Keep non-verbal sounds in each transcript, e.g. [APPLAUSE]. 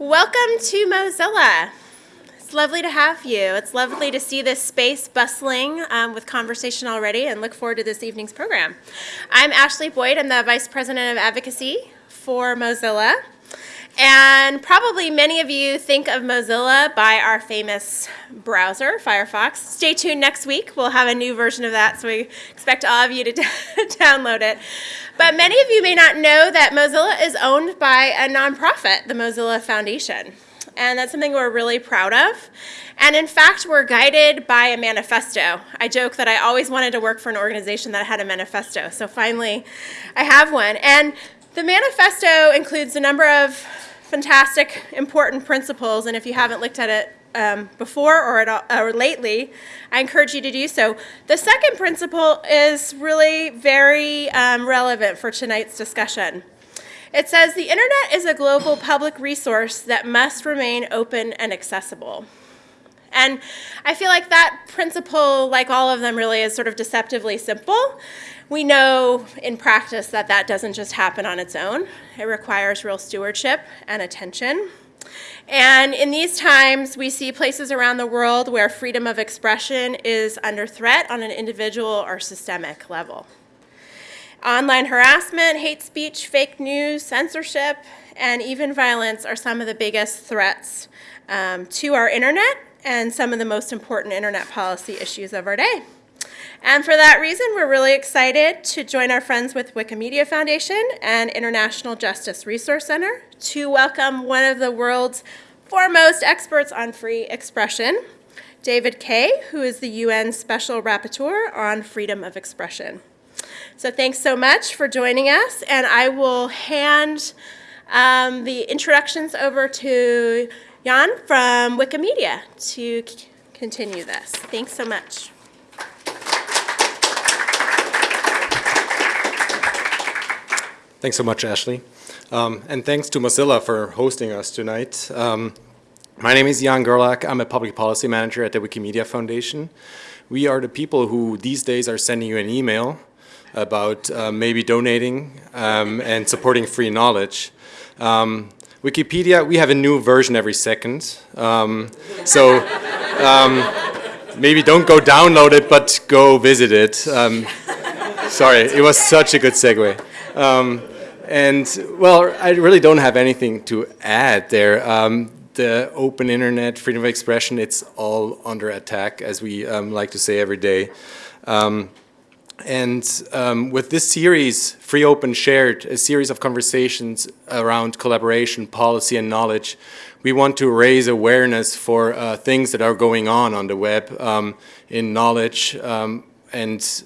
Welcome to Mozilla. It's lovely to have you. It's lovely to see this space bustling um, with conversation already and look forward to this evening's program. I'm Ashley Boyd. I'm the Vice President of Advocacy for Mozilla. And probably many of you think of Mozilla by our famous browser, Firefox. Stay tuned next week. We'll have a new version of that, so we expect all of you to [LAUGHS] download it. But many of you may not know that Mozilla is owned by a nonprofit, the Mozilla Foundation. And that's something we're really proud of. And in fact, we're guided by a manifesto. I joke that I always wanted to work for an organization that had a manifesto. So finally, I have one. And the manifesto includes a number of fantastic, important principles, and if you haven't looked at it um, before or, at all, or lately, I encourage you to do so. The second principle is really very um, relevant for tonight's discussion. It says the internet is a global public resource that must remain open and accessible. And I feel like that principle, like all of them, really is sort of deceptively simple. We know in practice that that doesn't just happen on its own. It requires real stewardship and attention. And in these times, we see places around the world where freedom of expression is under threat on an individual or systemic level. Online harassment, hate speech, fake news, censorship, and even violence are some of the biggest threats um, to our internet and some of the most important internet policy issues of our day. And for that reason, we're really excited to join our friends with Wikimedia Foundation and International Justice Resource Center to welcome one of the world's foremost experts on free expression, David Kaye, who is the UN Special Rapporteur on Freedom of Expression. So thanks so much for joining us, and I will hand um, the introductions over to Jan from Wikimedia to continue this. Thanks so much. Thanks so much, Ashley. Um, and thanks to Mozilla for hosting us tonight. Um, my name is Jan Gerlach. I'm a public policy manager at the Wikimedia Foundation. We are the people who these days are sending you an email about uh, maybe donating um, and supporting free knowledge. Um, Wikipedia, we have a new version every second. Um, so um, maybe don't go download it, but go visit it. sorry, it was such a good segue. Um, and well, I really don't have anything to add there. Um, the open internet, freedom of expression, it's all under attack, as we um, like to say every day. Um, and um, with this series, Free Open Shared, a series of conversations around collaboration, policy, and knowledge, we want to raise awareness for uh, things that are going on on the web um, in knowledge um, and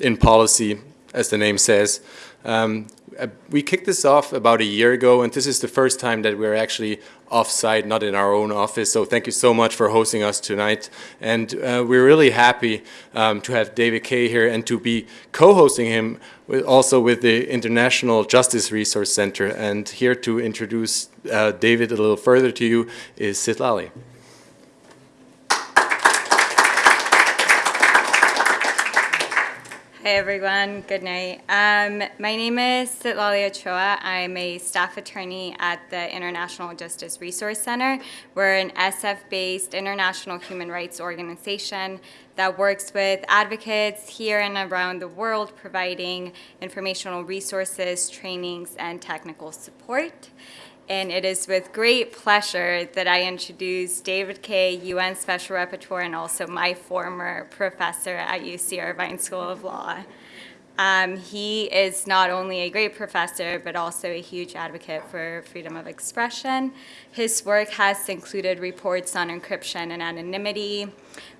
in policy, as the name says. Uh, we kicked this off about a year ago, and this is the first time that we're actually off-site, not in our own office. So thank you so much for hosting us tonight. And uh, we're really happy um, to have David Kaye here and to be co-hosting him with, also with the International Justice Resource Center. And here to introduce uh, David a little further to you is Citlali. Hi everyone, good night. Um, my name is Citlali Ochoa. I'm a staff attorney at the International Justice Resource Center. We're an SF-based international human rights organization that works with advocates here and around the world providing informational resources, trainings, and technical support and it is with great pleasure that I introduce David Kaye, UN Special Rapporteur, and also my former professor at UC Irvine School of Law. Um, he is not only a great professor, but also a huge advocate for freedom of expression. His work has included reports on encryption and anonymity,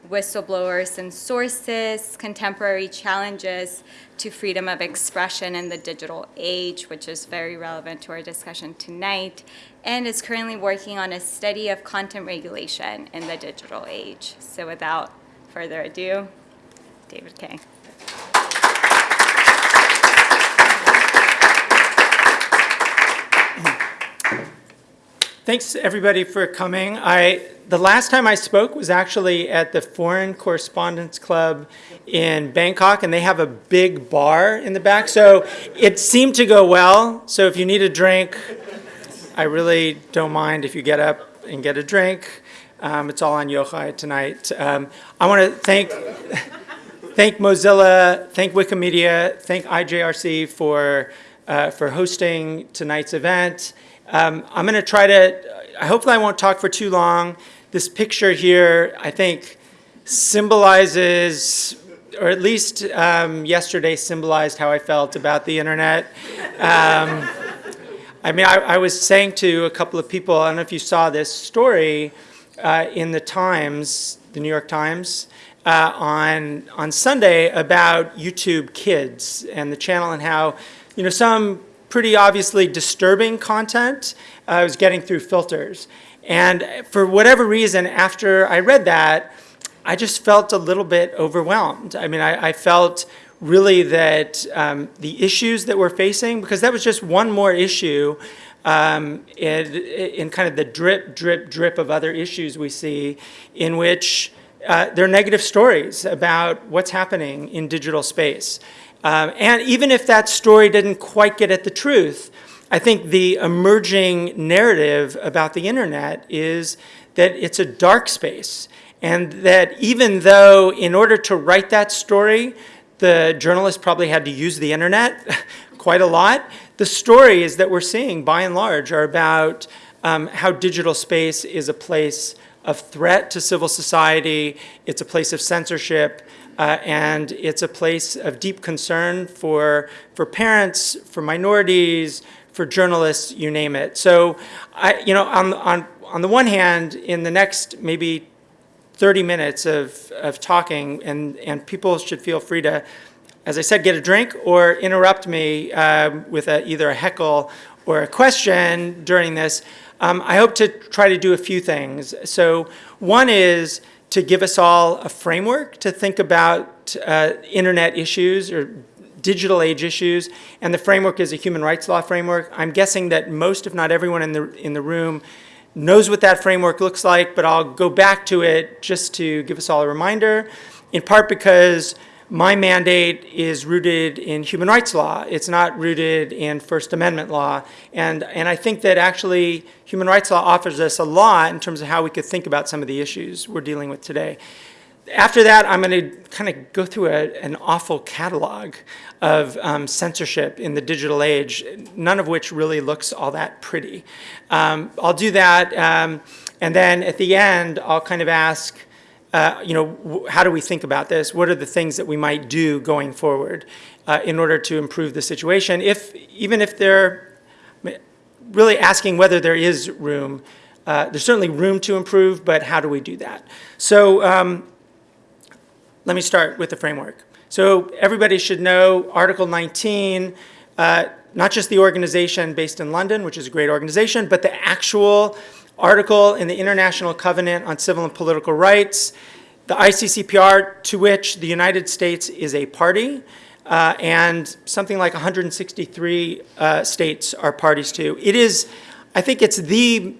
whistleblowers and sources, contemporary challenges to freedom of expression in the digital age, which is very relevant to our discussion tonight, and is currently working on a study of content regulation in the digital age. So without further ado, David Kaye. Thanks everybody for coming. I the last time I spoke was actually at the Foreign Correspondents Club in Bangkok, and they have a big bar in the back. So it seemed to go well. So if you need a drink, I really don't mind if you get up and get a drink. Um, It's all on Yochai tonight. Um, I want to thank, [LAUGHS] thank Mozilla, thank Wikimedia, thank IJRC for, uh, for hosting tonight's event. Um, I'm going to try to, I hopefully I won't talk for too long. This picture here, I think, symbolizes, or at least um, yesterday symbolized how I felt about the internet. Um, I mean, I, I was saying to a couple of people, I don't know if you saw this story uh, in the Times, the New York Times, uh, on on Sunday about YouTube Kids and the channel and how, you know, some pretty obviously disturbing content uh, was getting through filters. And for whatever reason, after I read that, I just felt a little bit overwhelmed. I mean, I, I felt really that um, the issues that we're facing, because that was just one more issue um, in, in kind of the drip, drip, drip of other issues we see in which uh, there are negative stories about what's happening in digital space. Um, and even if that story didn't quite get at the truth, I think the emerging narrative about the internet is that it's a dark space. And that even though in order to write that story, the journalist probably had to use the internet [LAUGHS] quite a lot, the stories that we're seeing by and large are about um, how digital space is a place of threat to civil society, it's a place of censorship, uh, and it's a place of deep concern for, for parents, for minorities, for journalists, you name it. So, I, you know, on, on, on the one hand, in the next maybe 30 minutes of, of talking, and, and people should feel free to, as I said, get a drink or interrupt me uh, with a, either a heckle or a question during this. Um, I hope to try to do a few things. So one is to give us all a framework to think about uh, internet issues or digital age issues, and the framework is a human rights law framework. I'm guessing that most, if not everyone in the, in the room, knows what that framework looks like, but I'll go back to it just to give us all a reminder, in part because my mandate is rooted in human rights law. It's not rooted in First Amendment law. And, and I think that actually human rights law offers us a lot in terms of how we could think about some of the issues we're dealing with today. After that, I'm going to kind of go through a, an awful catalog of um, censorship in the digital age, none of which really looks all that pretty. Um, I'll do that, um, and then at the end, I'll kind of ask, uh, you know, how do we think about this? What are the things that we might do going forward uh, in order to improve the situation? If even if they're really asking whether there is room, uh, there's certainly room to improve, but how do we do that? So um, let me start with the framework. So everybody should know Article 19, uh, not just the organization based in London, which is a great organization, but the actual article in the International Covenant on Civil and Political Rights, the ICCPR to which the United States is a party, uh, and something like 163 uh, states are parties to. It is, I think it's the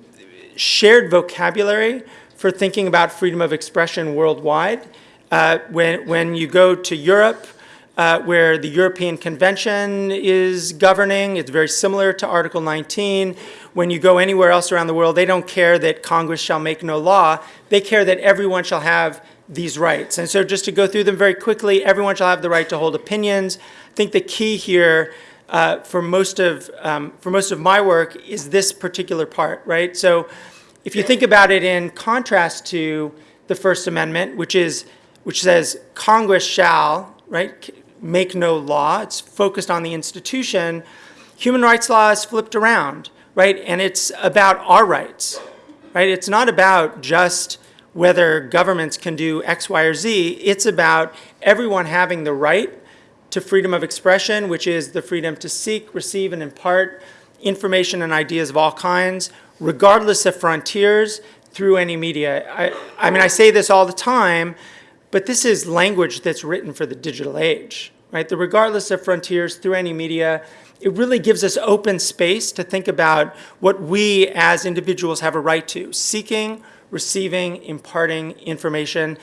shared vocabulary for thinking about freedom of expression worldwide. Uh, when, when you go to Europe, uh, where the European Convention is governing. It's very similar to Article 19. When you go anywhere else around the world, they don't care that Congress shall make no law. They care that everyone shall have these rights. And so just to go through them very quickly, everyone shall have the right to hold opinions. I think the key here uh, for, most of, um, for most of my work is this particular part, right? So if you think about it in contrast to the First Amendment, which is which says Congress shall, right, make no law. It's focused on the institution. Human rights law is flipped around, right? And it's about our rights, right? It's not about just whether governments can do X, Y, or Z. It's about everyone having the right to freedom of expression, which is the freedom to seek, receive, and impart information and ideas of all kinds, regardless of frontiers, through any media. I, I mean, I say this all the time, but this is language that's written for the digital age right? The regardless of frontiers through any media, it really gives us open space to think about what we as individuals have a right to, seeking, receiving, imparting information.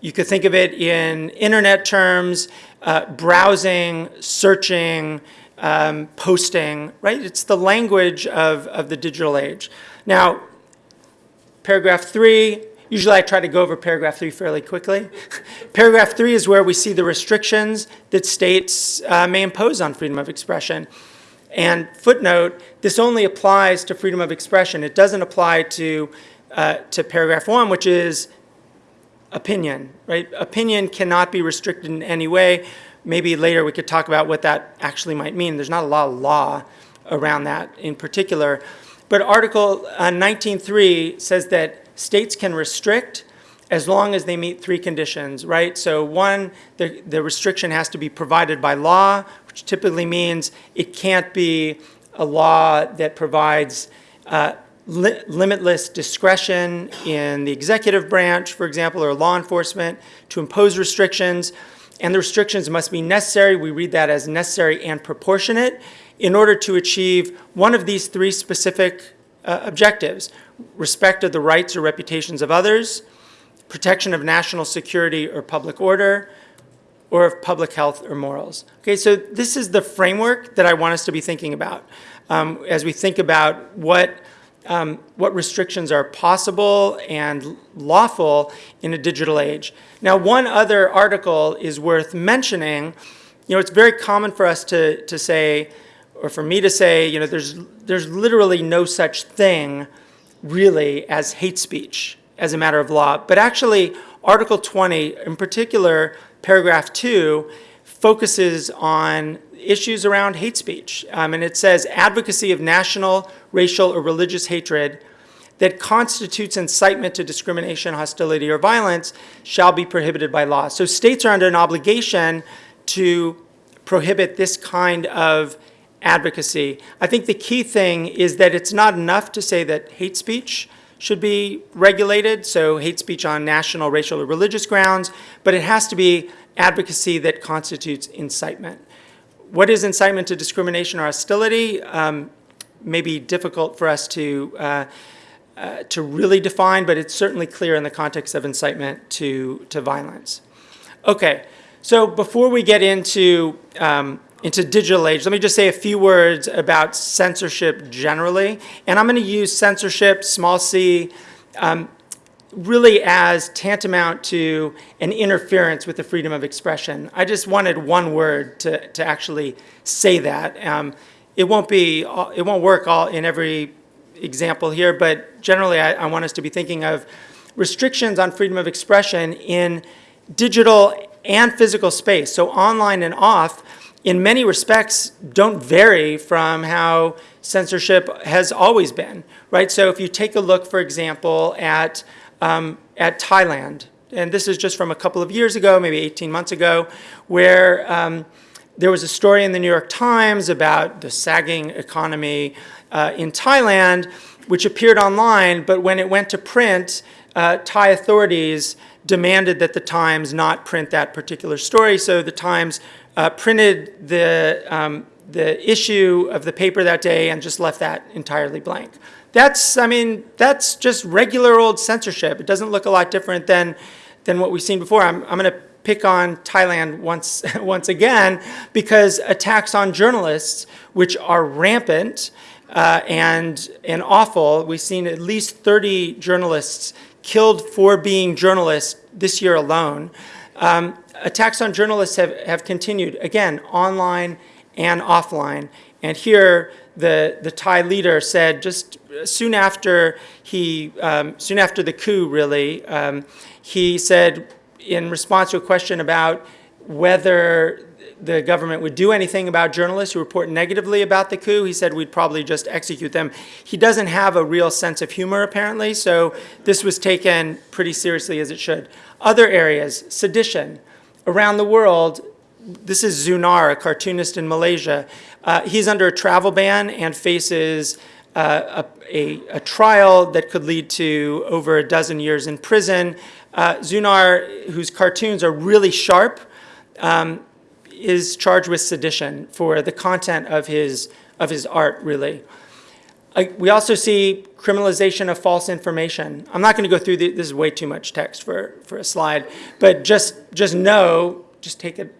You could think of it in internet terms, uh, browsing, searching, um, posting, right? It's the language of, of the digital age. Now, paragraph three, usually I try to go over paragraph three fairly quickly. [LAUGHS] paragraph three is where we see the restrictions that states uh, may impose on freedom of expression. And footnote, this only applies to freedom of expression. It doesn't apply to, uh, to paragraph one, which is opinion, right? Opinion cannot be restricted in any way. Maybe later we could talk about what that actually might mean. There's not a lot of law around that in particular. But Article uh, 19.3 says that states can restrict as long as they meet three conditions, right? So one, the, the restriction has to be provided by law, which typically means it can't be a law that provides uh, li limitless discretion in the executive branch, for example, or law enforcement to impose restrictions. And the restrictions must be necessary. We read that as necessary and proportionate in order to achieve one of these three specific uh, objectives, respect of the rights or reputations of others, protection of national security or public order, or of public health or morals. Okay, so this is the framework that I want us to be thinking about um, as we think about what, um, what restrictions are possible and lawful in a digital age. Now, one other article is worth mentioning. You know, it's very common for us to, to say, or for me to say, you know, there's, there's literally no such thing really as hate speech as a matter of law. But actually, Article 20, in particular, paragraph 2, focuses on issues around hate speech. Um, and it says advocacy of national, racial, or religious hatred that constitutes incitement to discrimination, hostility, or violence shall be prohibited by law. So states are under an obligation to prohibit this kind of advocacy. I think the key thing is that it's not enough to say that hate speech should be regulated, so hate speech on national, racial, or religious grounds, but it has to be advocacy that constitutes incitement. What is incitement to discrimination or hostility? Um, may be difficult for us to, uh, uh, to really define, but it's certainly clear in the context of incitement to, to violence. Okay, so before we get into um, into digital age, let me just say a few words about censorship generally. And I'm going to use censorship, small c, um, really as tantamount to an interference with the freedom of expression. I just wanted one word to, to actually say that. Um, it won't be, it won't work all in every example here, but generally I, I want us to be thinking of restrictions on freedom of expression in digital and physical space, so online and off, in many respects don't vary from how censorship has always been, right? So if you take a look, for example, at, um, at Thailand, and this is just from a couple of years ago, maybe 18 months ago, where um, there was a story in the New York Times about the sagging economy uh, in Thailand, which appeared online, but when it went to print, uh, Thai authorities demanded that the Times not print that particular story, so the Times uh, printed the, um, the issue of the paper that day and just left that entirely blank. That's, I mean, that's just regular old censorship. It doesn't look a lot different than, than what we've seen before. I'm, I'm going to pick on Thailand once, [LAUGHS] once again because attacks on journalists, which are rampant uh, and, and awful, we've seen at least 30 journalists killed for being journalists this year alone. Um, attacks on journalists have, have continued, again, online and offline. And here, the, the Thai leader said just soon after he, um, soon after the coup, really, um, he said in response to a question about whether the government would do anything about journalists who report negatively about the coup. He said we'd probably just execute them. He doesn't have a real sense of humor, apparently, so this was taken pretty seriously as it should. Other areas, sedition. Around the world, this is Zunar, a cartoonist in Malaysia. Uh, he's under a travel ban and faces uh, a, a, a, trial that could lead to over a dozen years in prison. Uh, Zunar, whose cartoons are really sharp, um, is charged with sedition for the content of his, of his art, really. We also see criminalization of false information. I'm not going to go through the, this is way too much text for, for a slide, but just, just know, just take it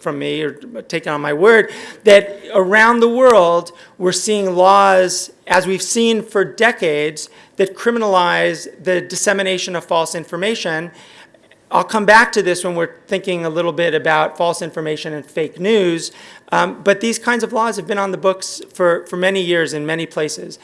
from me or take it on my word, that around the world, we're seeing laws, as we've seen for decades, that criminalize the dissemination of false information. I'll come back to this when we're thinking a little bit about false information and fake news, um, but these kinds of laws have been on the books for, for many years in many places.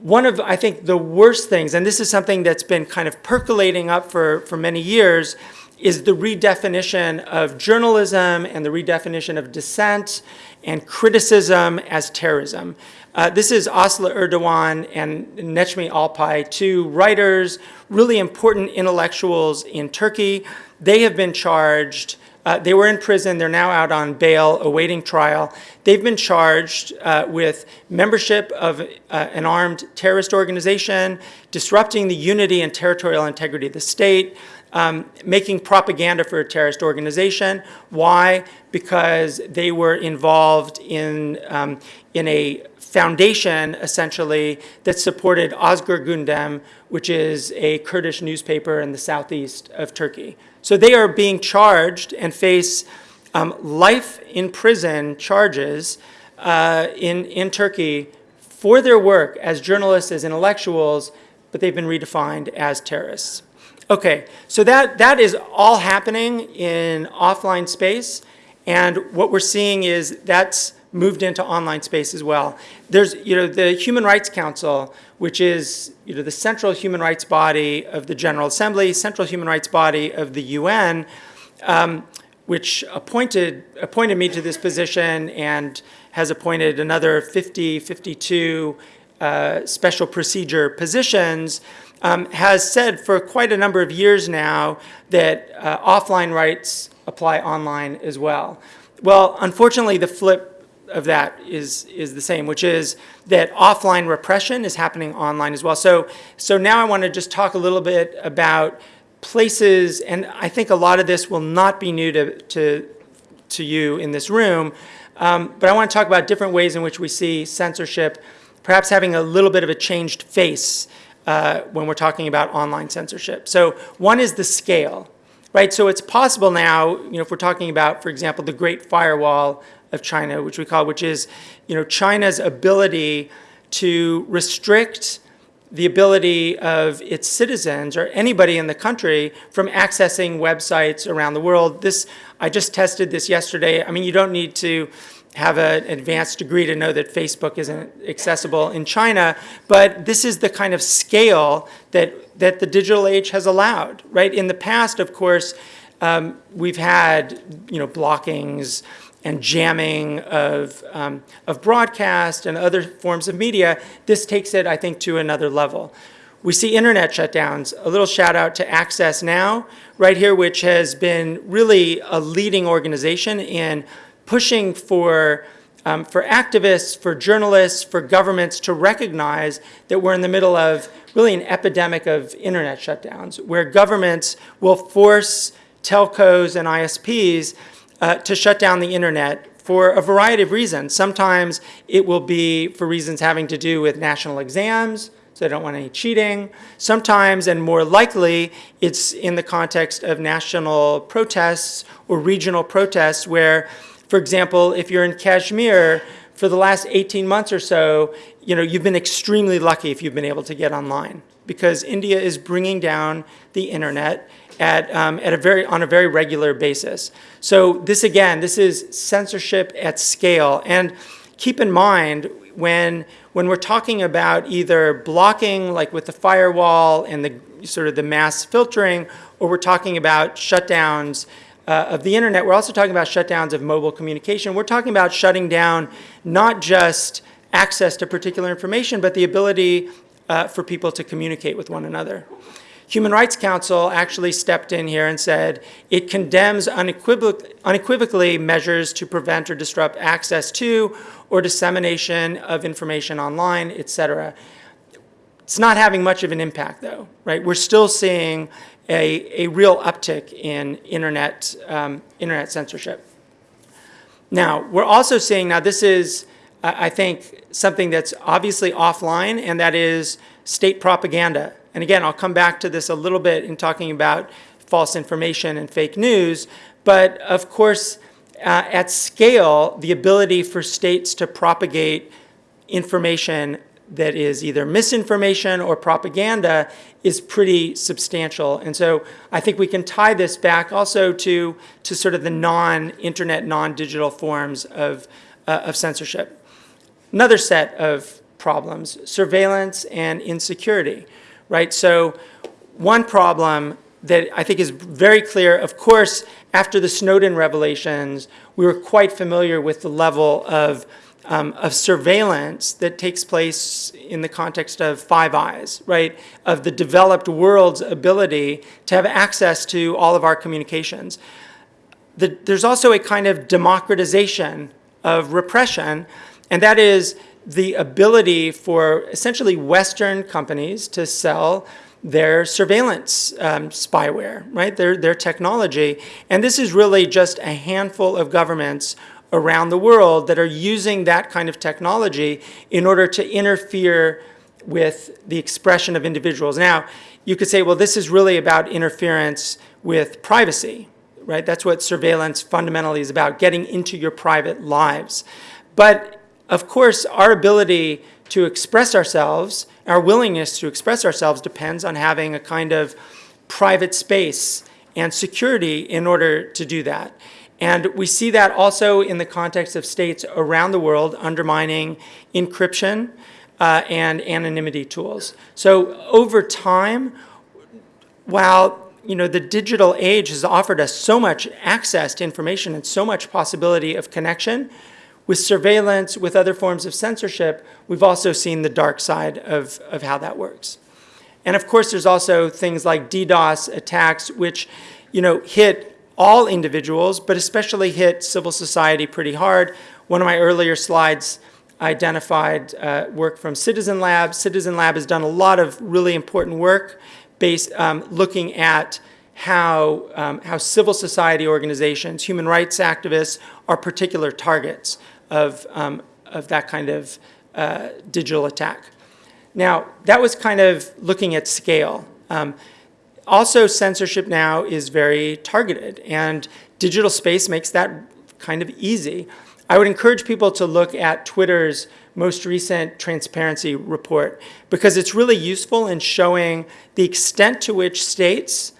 One of, I think, the worst things, and this is something that's been kind of percolating up for, for many years, is the redefinition of journalism and the redefinition of dissent and criticism as terrorism. Uh, this is Aslı Erdoğan and Necmi Alpay, two writers, really important intellectuals in Turkey. They have been charged uh, they were in prison. They're now out on bail, awaiting trial. They've been charged uh, with membership of uh, an armed terrorist organization, disrupting the unity and territorial integrity of the state, um, making propaganda for a terrorist organization. Why? Because they were involved in, um, in a foundation, essentially, that supported Özgür Gündem, which is a Kurdish newspaper in the southeast of Turkey. So they are being charged and face um, life in prison charges uh, in, in Turkey for their work as journalists, as intellectuals, but they've been redefined as terrorists. Okay, so that, that is all happening in offline space, and what we're seeing is that's moved into online space as well. There's, you know, the Human Rights Council, which is, you know, the central human rights body of the General Assembly, central human rights body of the UN, um, which appointed, appointed me to this position and has appointed another 50, 52 uh, special procedure positions um, has said for quite a number of years now that uh, offline rights apply online as well. Well, unfortunately, the flip of that is, is the same, which is that offline repression is happening online as well. So, so now I want to just talk a little bit about places, and I think a lot of this will not be new to, to, to you in this room, um, but I want to talk about different ways in which we see censorship perhaps having a little bit of a changed face uh, when we're talking about online censorship. So one is the scale, right? So it's possible now, you know, if we're talking about, for example, the Great Firewall of China, which we call, which is, you know, China's ability to restrict the ability of its citizens or anybody in the country from accessing websites around the world. This, I just tested this yesterday. I mean, you don't need to have an advanced degree to know that Facebook isn't accessible in China, but this is the kind of scale that, that the digital age has allowed, right? In the past, of course, um, we've had, you know, blockings and jamming of, um, of broadcast and other forms of media. This takes it, I think, to another level. We see internet shutdowns. A little shout out to Access Now, right here, which has been really a leading organization in pushing for, um, for activists, for journalists, for governments to recognize that we're in the middle of really an epidemic of internet shutdowns, where governments will force telcos and ISPs uh, to shut down the internet for a variety of reasons. Sometimes it will be for reasons having to do with national exams, so they don't want any cheating. Sometimes, and more likely, it's in the context of national protests or regional protests where for example, if you're in Kashmir, for the last 18 months or so, you know, you've been extremely lucky if you've been able to get online because India is bringing down the internet at, um, at a very, on a very regular basis. So this again, this is censorship at scale. And keep in mind, when, when we're talking about either blocking, like with the firewall and the sort of the mass filtering, or we're talking about shutdowns uh, of the internet, we're also talking about shutdowns of mobile communication. We're talking about shutting down not just access to particular information, but the ability uh, for people to communicate with one another. Human Rights Council actually stepped in here and said it condemns unequivoc unequivocally measures to prevent or disrupt access to or dissemination of information online, et cetera. It's not having much of an impact though, right? We're still seeing a, a real uptick in internet, um, internet censorship. Now, we're also seeing, now this is, I think, something that's obviously offline, and that is state propaganda. And again, I'll come back to this a little bit in talking about false information and fake news, but of course, uh, at scale, the ability for states to propagate information that is either misinformation or propaganda is pretty substantial. And so I think we can tie this back also to, to sort of the non-internet, non-digital forms of, uh, of censorship. Another set of problems, surveillance and insecurity, right? So one problem that I think is very clear, of course, after the Snowden revelations, we were quite familiar with the level of, um, of surveillance that takes place in the context of Five Eyes, right? Of the developed world's ability to have access to all of our communications. The, there's also a kind of democratization of repression, and that is the ability for essentially Western companies to sell their surveillance um, spyware, right? Their, their technology. And this is really just a handful of governments around the world that are using that kind of technology in order to interfere with the expression of individuals. Now, you could say, well, this is really about interference with privacy, right? That's what surveillance fundamentally is about, getting into your private lives. But of course, our ability to express ourselves, our willingness to express ourselves depends on having a kind of private space and security in order to do that. And we see that also in the context of states around the world undermining encryption uh, and anonymity tools. So over time, while you know, the digital age has offered us so much access to information and so much possibility of connection, with surveillance, with other forms of censorship, we've also seen the dark side of, of how that works. And of course, there's also things like DDoS attacks, which you know, hit all individuals, but especially hit civil society pretty hard. One of my earlier slides identified uh, work from Citizen Lab. Citizen Lab has done a lot of really important work based, um, looking at how, um, how civil society organizations, human rights activists are particular targets of, um, of that kind of uh, digital attack. Now, that was kind of looking at scale. Um, also, censorship now is very targeted, and digital space makes that kind of easy. I would encourage people to look at Twitter's most recent transparency report because it's really useful in showing the extent to which states,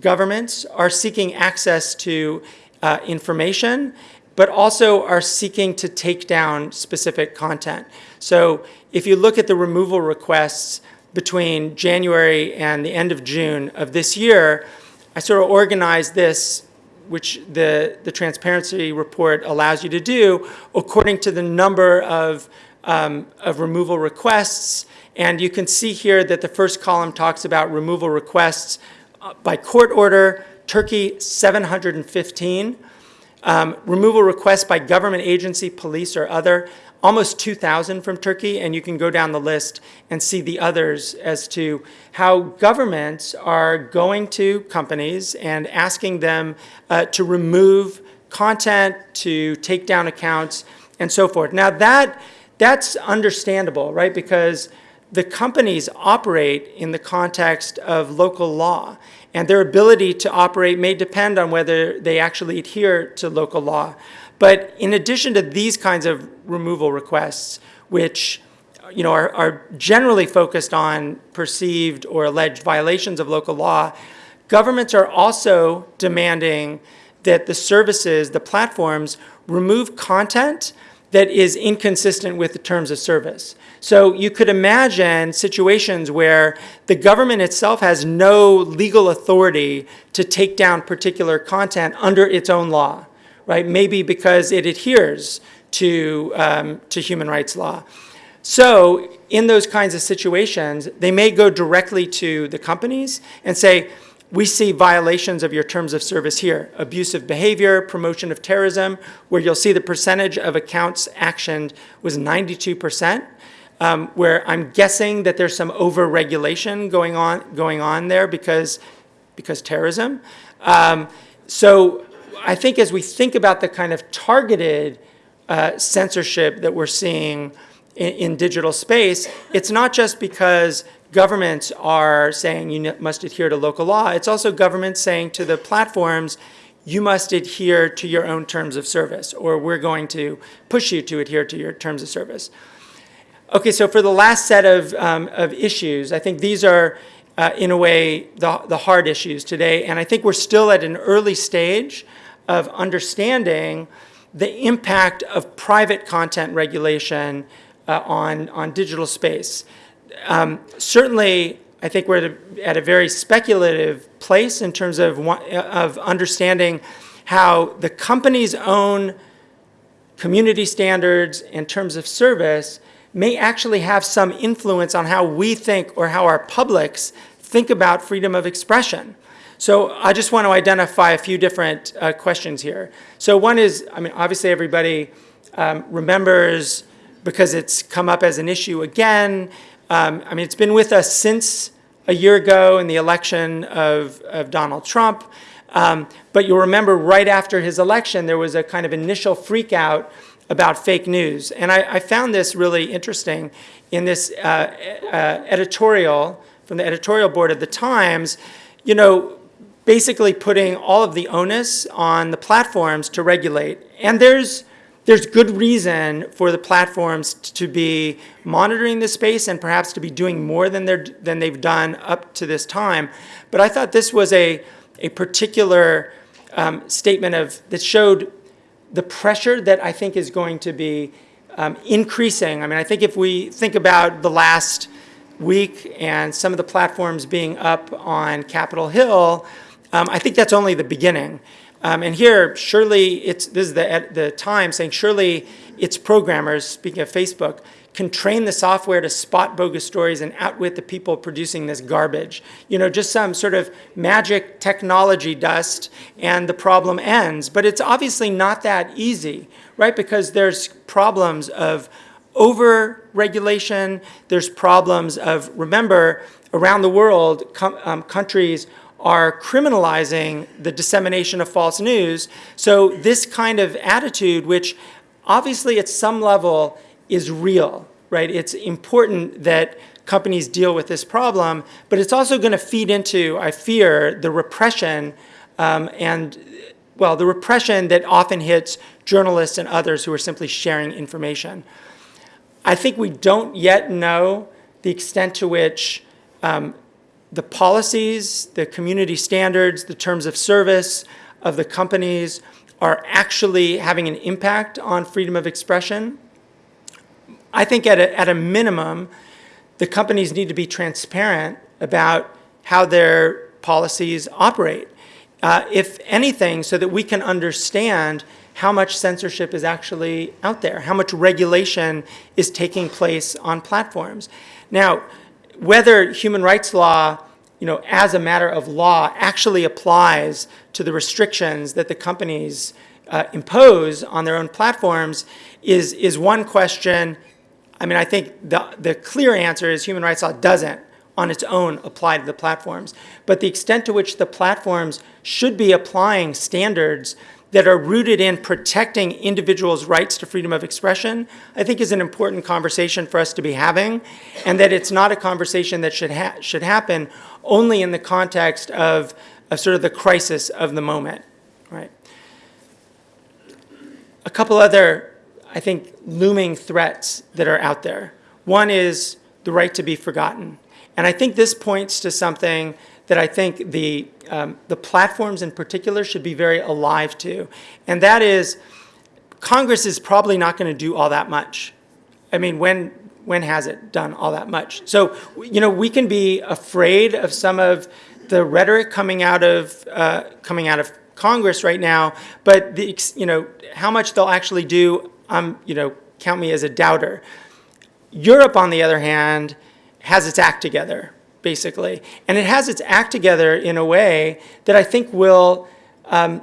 governments are seeking access to uh, information but also are seeking to take down specific content. So if you look at the removal requests between January and the end of June of this year, I sort of organized this, which the, the transparency report allows you to do, according to the number of, um, of removal requests. And you can see here that the first column talks about removal requests by court order, Turkey 715. Um, removal requests by government agency, police, or other, almost 2,000 from Turkey, and you can go down the list and see the others as to how governments are going to companies and asking them uh, to remove content, to take down accounts, and so forth. Now that, that's understandable, right? Because the companies operate in the context of local law. And their ability to operate may depend on whether they actually adhere to local law. But in addition to these kinds of removal requests, which you know, are, are generally focused on perceived or alleged violations of local law, governments are also demanding that the services, the platforms, remove content that is inconsistent with the terms of service. So you could imagine situations where the government itself has no legal authority to take down particular content under its own law, right? Maybe because it adheres to, um, to human rights law. So in those kinds of situations, they may go directly to the companies and say, we see violations of your terms of service here. Abusive behavior, promotion of terrorism, where you'll see the percentage of accounts actioned was 92%, um, where I'm guessing that there's some over-regulation going on, going on there because, because terrorism. Um, so I think as we think about the kind of targeted uh, censorship that we're seeing in, in digital space, it's not just because governments are saying you must adhere to local law. It's also governments saying to the platforms, you must adhere to your own terms of service, or we're going to push you to adhere to your terms of service. Okay, so for the last set of, um, of issues, I think these are, uh, in a way, the, the hard issues today, and I think we're still at an early stage of understanding the impact of private content regulation uh, on, on digital space. Um, certainly, I think we're at a, very speculative place in terms of, of understanding how the company's own community standards in terms of service may actually have some influence on how we think or how our publics think about freedom of expression. So I just want to identify a few different uh, questions here. So one is, I mean, obviously everybody um, remembers because it's come up as an issue again. Um, I mean, it's been with us since a year ago in the election of, of Donald Trump. Um, but you'll remember right after his election, there was a kind of initial freak out about fake news. And I, I found this really interesting in this uh, uh, editorial from the editorial board of the Times, you know, basically putting all of the onus on the platforms to regulate. And there's, there's good reason for the platforms to be monitoring the space and perhaps to be doing more than, they're, than they've done up to this time. But I thought this was a, a particular um, statement of, that showed the pressure that I think is going to be um, increasing. I mean, I think if we think about the last week and some of the platforms being up on Capitol Hill, um, I think that's only the beginning. Um, and here, surely it's, this is the, the time saying surely its programmers, speaking of Facebook, can train the software to spot bogus stories and outwit the people producing this garbage. You know, just some sort of magic technology dust and the problem ends. But it's obviously not that easy, right? Because there's problems of over-regulation, there's problems of, remember, around the world, um, countries are criminalizing the dissemination of false news. So this kind of attitude, which obviously at some level is real, right? It's important that companies deal with this problem, but it's also going to feed into, I fear, the repression um, and, well, the repression that often hits journalists and others who are simply sharing information. I think we don't yet know the extent to which um, the policies, the community standards, the terms of service of the companies are actually having an impact on freedom of expression. I think at a, at a minimum, the companies need to be transparent about how their policies operate. Uh, if anything, so that we can understand how much censorship is actually out there, how much regulation is taking place on platforms. Now, whether human rights law, you know, as a matter of law actually applies to the restrictions that the companies uh, impose on their own platforms is, is one question. I mean, I think the, the clear answer is human rights law doesn't on its own apply to the platforms. But the extent to which the platforms should be applying standards that are rooted in protecting individuals' rights to freedom of expression, I think is an important conversation for us to be having, and that it's not a conversation that should, ha should happen only in the context of, of sort of the crisis of the moment, right? A couple other, I think, looming threats that are out there. One is the right to be forgotten. And I think this points to something that I think the, um, the platforms in particular should be very alive to. And that is, Congress is probably not going to do all that much. I mean, when, when has it done all that much? So, you know, we can be afraid of some of the rhetoric coming out of, uh, coming out of Congress right now, but the, you know, how much they'll actually do, um, you know, count me as a doubter. Europe, on the other hand, has its act together basically. And it has its act together in a way that I think will um,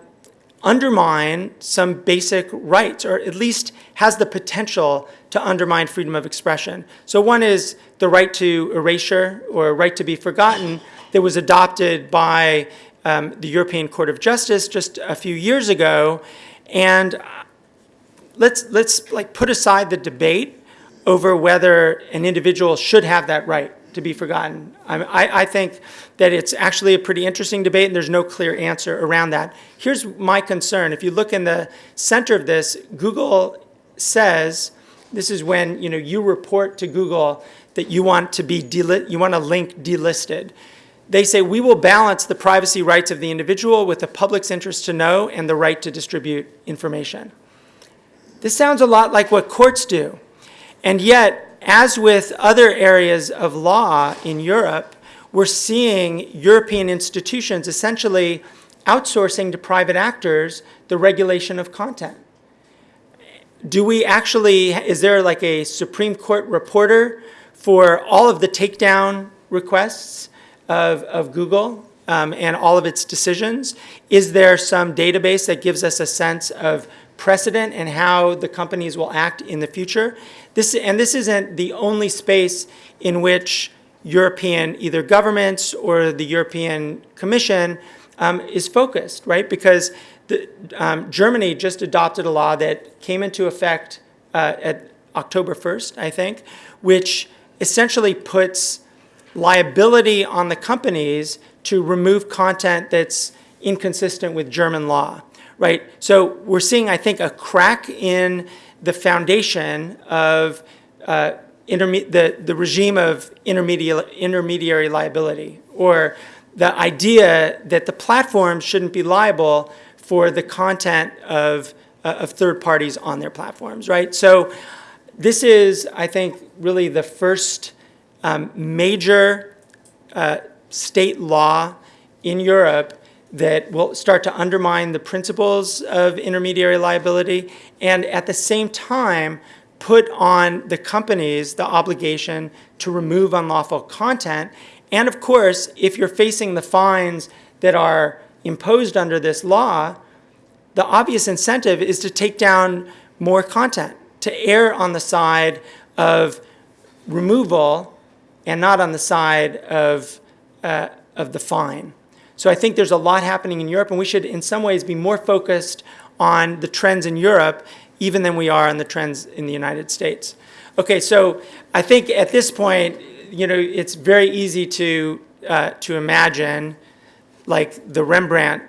undermine some basic rights, or at least has the potential to undermine freedom of expression. So one is the right to erasure, or right to be forgotten, that was adopted by um, the European Court of Justice just a few years ago. And let's, let's like put aside the debate over whether an individual should have that right to be forgotten. I, I, think that it's actually a pretty interesting debate, and there's no clear answer around that. Here's my concern. If you look in the center of this, Google says, this is when you know you report to Google that you want to be you want a link delisted. They say we will balance the privacy rights of the individual with the public's interest to know and the right to distribute information. This sounds a lot like what courts do. And yet, as with other areas of law in Europe, we're seeing European institutions essentially outsourcing to private actors the regulation of content. Do we actually, is there like a Supreme Court reporter for all of the takedown requests of, of Google um, and all of its decisions? Is there some database that gives us a sense of precedent and how the companies will act in the future? This, and this isn't the only space in which European, either governments or the European Commission um, is focused, right? Because the, um, Germany just adopted a law that came into effect uh, at October 1st, I think, which essentially puts liability on the companies to remove content that's inconsistent with German law, right? So we're seeing, I think, a crack in the foundation of uh, the, the regime of intermediary, intermediary liability, or the idea that the platforms shouldn't be liable for the content of, uh, of third parties on their platforms, right? So this is, I think, really the first um, major uh, state law in Europe that will start to undermine the principles of intermediary liability and at the same time put on the companies the obligation to remove unlawful content. And of course, if you're facing the fines that are imposed under this law, the obvious incentive is to take down more content, to err on the side of removal and not on the side of, uh, of the fine. So I think there's a lot happening in Europe, and we should, in some ways, be more focused on the trends in Europe even than we are on the trends in the United States. Okay, so I think at this point, you know, it's very easy to uh, to imagine, like the Rembrandt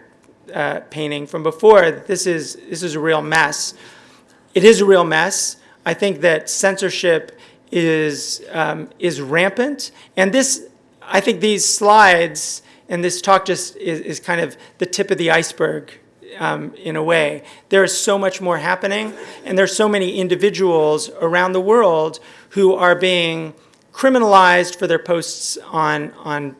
uh, painting from before. This is this is a real mess. It is a real mess. I think that censorship is um, is rampant, and this I think these slides and this talk just is, is kind of the tip of the iceberg um, in a way. There is so much more happening, and there's so many individuals around the world who are being criminalized for their posts on, on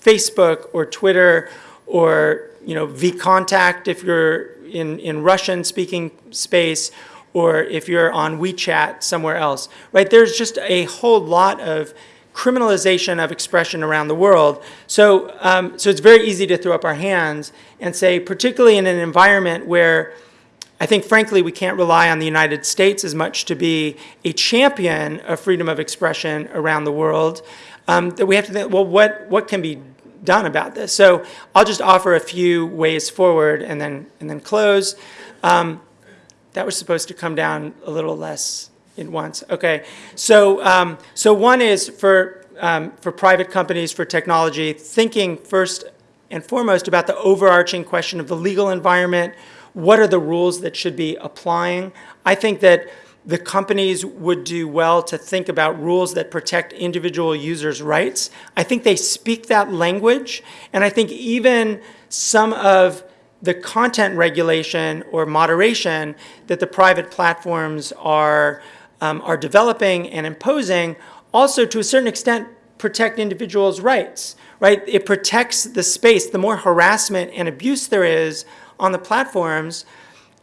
Facebook or Twitter or you know VKontakte if you're in, in Russian speaking space or if you're on WeChat somewhere else, right? There's just a whole lot of criminalization of expression around the world. So, um, so it's very easy to throw up our hands and say, particularly in an environment where I think, frankly, we can't rely on the United States as much to be a champion of freedom of expression around the world, um, that we have to think, well, what, what can be done about this? So I'll just offer a few ways forward and then, and then close. Um, that was supposed to come down a little less in once. Okay. So, um, so one is for, um, for private companies, for technology, thinking first and foremost about the overarching question of the legal environment. What are the rules that should be applying? I think that the companies would do well to think about rules that protect individual users' rights. I think they speak that language, and I think even some of the content regulation or moderation that the private platforms are um, are developing and imposing also to a certain extent protect individuals' rights, right? It protects the space. The more harassment and abuse there is on the platforms,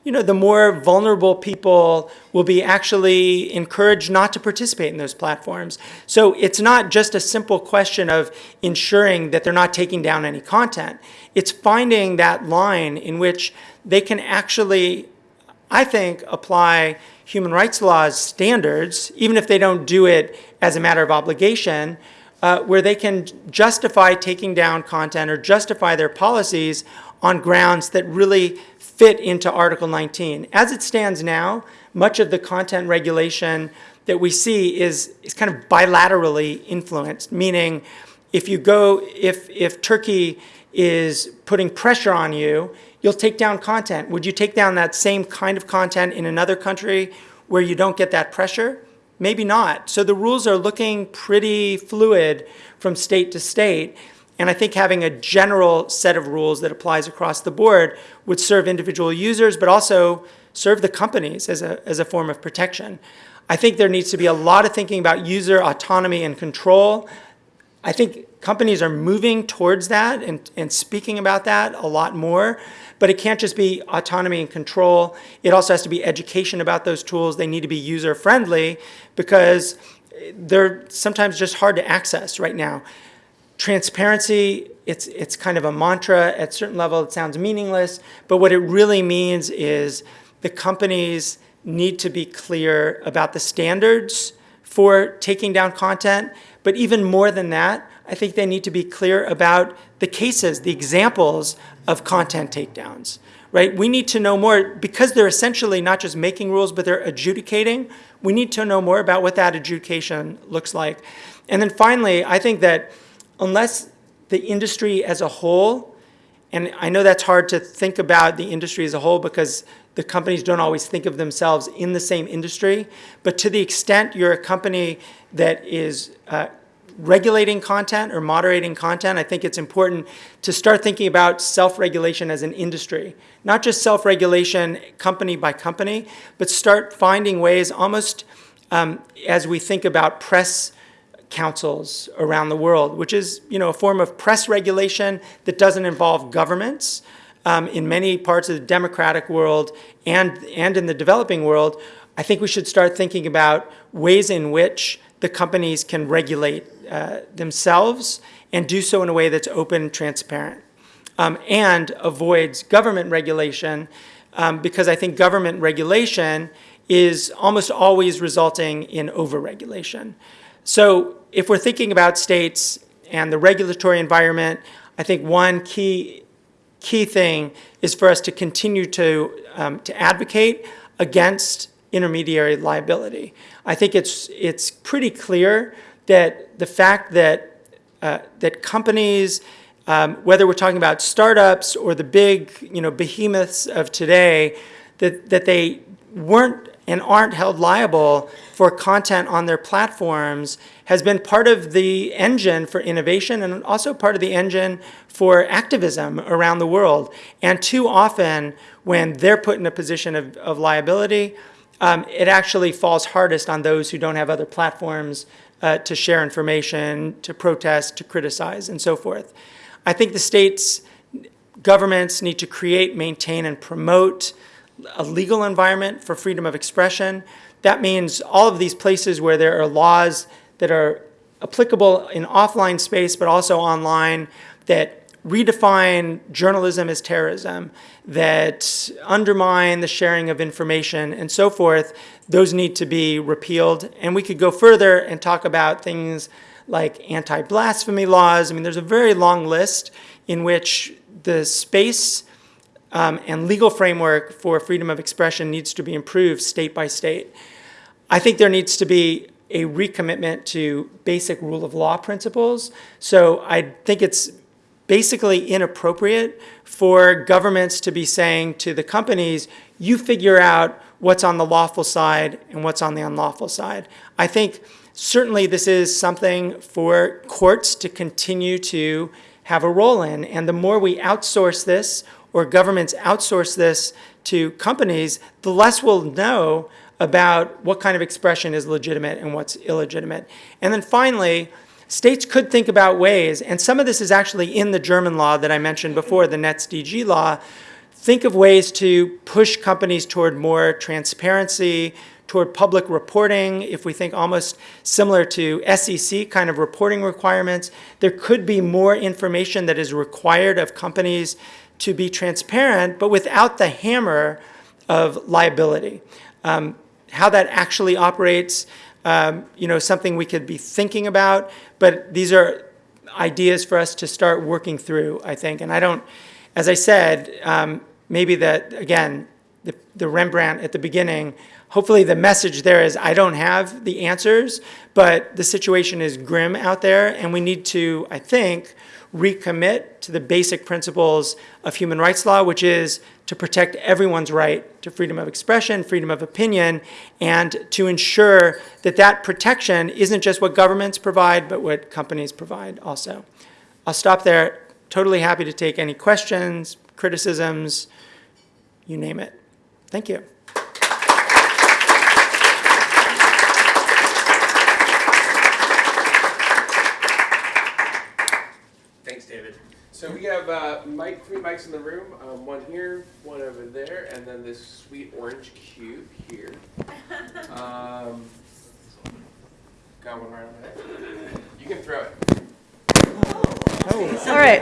you know, the more vulnerable people will be actually encouraged not to participate in those platforms. So it's not just a simple question of ensuring that they're not taking down any content. It's finding that line in which they can actually, I think, apply human rights laws standards, even if they don't do it as a matter of obligation, uh, where they can justify taking down content or justify their policies on grounds that really fit into Article 19. As it stands now, much of the content regulation that we see is, is kind of bilaterally influenced, meaning if you go, if, if Turkey is putting pressure on you, you'll take down content. Would you take down that same kind of content in another country where you don't get that pressure? Maybe not. So the rules are looking pretty fluid from state to state. And I think having a general set of rules that applies across the board would serve individual users, but also serve the companies as a, as a form of protection. I think there needs to be a lot of thinking about user autonomy and control. I think companies are moving towards that and, and speaking about that a lot more, but it can't just be autonomy and control. It also has to be education about those tools. They need to be user friendly because they're sometimes just hard to access right now. Transparency, it's, it's kind of a mantra. At a certain level, it sounds meaningless, but what it really means is the companies need to be clear about the standards for taking down content, but even more than that, I think they need to be clear about the cases, the examples of content takedowns, right? We need to know more, because they're essentially not just making rules, but they're adjudicating, we need to know more about what that adjudication looks like. And then finally, I think that unless the industry as a whole, and I know that's hard to think about the industry as a whole because the companies don't always think of themselves in the same industry, but to the extent you're a company that is uh, regulating content or moderating content, I think it's important to start thinking about self-regulation as an industry. Not just self-regulation company by company, but start finding ways almost um, as we think about press councils around the world, which is you know, a form of press regulation that doesn't involve governments. Um, in many parts of the democratic world and, and in the developing world, I think we should start thinking about ways in which the companies can regulate uh, themselves and do so in a way that's open, and transparent, um, and avoids government regulation um, because I think government regulation is almost always resulting in overregulation. So if we're thinking about states and the regulatory environment, I think one key, key thing is for us to continue to, um, to advocate against intermediary liability. I think it's, it's pretty clear that the fact that, uh, that companies, um, whether we're talking about startups or the big you know, behemoths of today, that, that they weren't and aren't held liable for content on their platforms has been part of the engine for innovation and also part of the engine for activism around the world. And too often, when they're put in a position of, of liability, um, it actually falls hardest on those who don't have other platforms uh, to share information, to protest, to criticize, and so forth. I think the states, governments need to create, maintain, and promote a legal environment for freedom of expression. That means all of these places where there are laws that are applicable in offline space, but also online, that redefine journalism as terrorism, that undermine the sharing of information and so forth, those need to be repealed. And we could go further and talk about things like anti-blasphemy laws. I mean, there's a very long list in which the space um, and legal framework for freedom of expression needs to be improved state by state. I think there needs to be a recommitment to basic rule of law principles. So I think it's basically inappropriate for governments to be saying to the companies, you figure out what's on the lawful side and what's on the unlawful side. I think certainly this is something for courts to continue to have a role in. And the more we outsource this or governments outsource this to companies, the less we'll know about what kind of expression is legitimate and what's illegitimate. And then finally, states could think about ways, and some of this is actually in the German law that I mentioned before, the NetzDG law, think of ways to push companies toward more transparency, toward public reporting, if we think almost similar to SEC kind of reporting requirements, there could be more information that is required of companies to be transparent, but without the hammer of liability. Um, how that actually operates, um, you know, something we could be thinking about, but these are ideas for us to start working through, I think. And I don't, as I said, um, maybe that, again, the, the Rembrandt at the beginning hopefully the message there is I don't have the answers, but the situation is grim out there, and we need to, I think, recommit to the basic principles of human rights law, which is to protect everyone's right to freedom of expression, freedom of opinion, and to ensure that that protection isn't just what governments provide, but what companies provide also. I'll stop there. Totally happy to take any questions, criticisms, you name it. Thank you. Thanks, David. So we have uh, mic, three mics in the room, um, one here, one over there, and then this sweet orange cube here. [LAUGHS] Um, got one right over there. You can throw it. All right.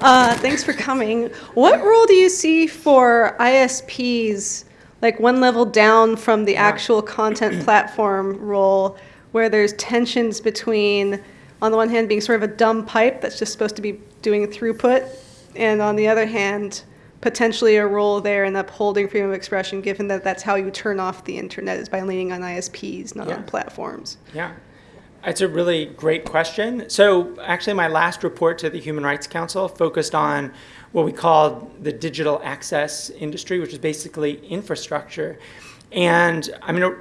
Uh, thanks for coming. What role do you see for ISPs, like one level down from the actual content platform role, where there's tensions between, on the one hand, being sort of a dumb pipe that's just supposed to be doing throughput, and on the other hand, potentially a role there in upholding freedom of expression, given that that's how you turn off the internet is by leaning on ISPs, not Yeah. on platforms. Yeah, it's a really great question. So actually, my last report to the Human Rights Council focused on what we called the digital access industry, which is basically infrastructure. And I mean,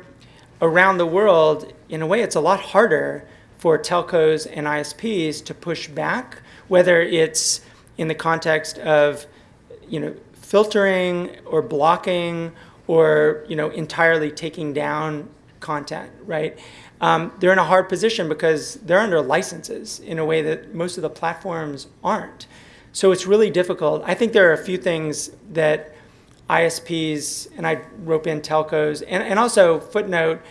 around the world, in a way, it's a lot harder for telcos and ISPs to push back, whether it's in the context of you know, filtering or blocking or, you know, entirely taking down content, right? Um, they're in a hard position because they're under licenses in a way that most of the platforms aren't. So it's really difficult. I think there are a few things that ISPs, and I rope in telcos, and, and also footnote,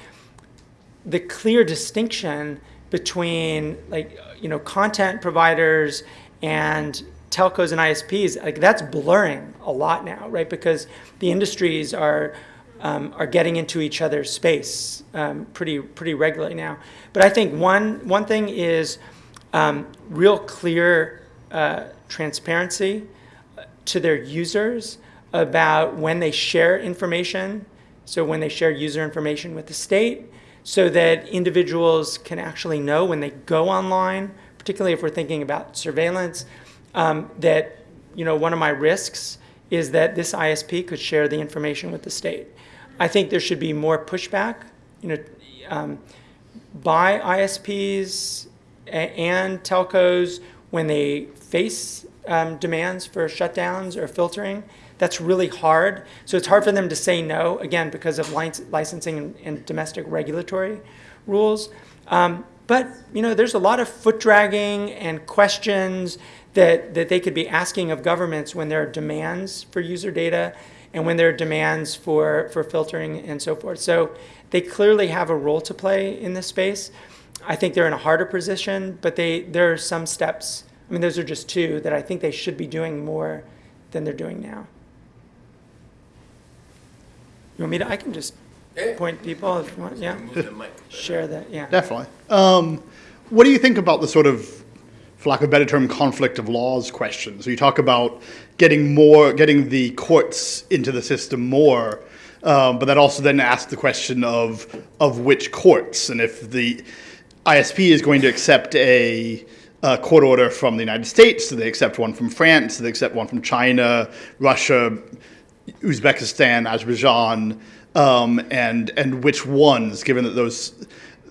the clear distinction between like you know content providers and telcos and ISPs like that's blurring a lot now right because the industries are um, are getting into each other's space um, pretty pretty regularly now but I think one one thing is um, real clear uh, transparency to their users about when they share information. So when they share user information with the state, so that individuals can actually know when they go online, particularly if we're thinking about surveillance, um, that you know one of my risks is that this ISP could share the information with the state. I think there should be more pushback, you know, um, by ISPs and telcos when they face um, demands for shutdowns or filtering. That's really hard. So it's hard for them to say no, again, because of lic- licensing and, and domestic regulatory rules. Um, but, you know, there's a lot of foot dragging and questions that, that they could be asking of governments when there are demands for user data and when there are demands for, for filtering and so forth. So they clearly have a role to play in this space. I think they're in a harder position, but they, there are some steps. I mean, those are just two that I think they should be doing more than they're doing now. You want me to? I can just Yeah. point people if you want. Yeah, Move the mic. share that. Yeah. Definitely. Um, what do you think about the sort of, for lack of a better term, conflict of laws question? So you talk about getting more, getting the courts into the system more, um, but that also then asks the question of of which courts, and if the ISP is going to accept a, a court order from the United States, do they accept one from France, do they accept one from China, Russia, Uzbekistan, Azerbaijan, um, and and which ones, given that those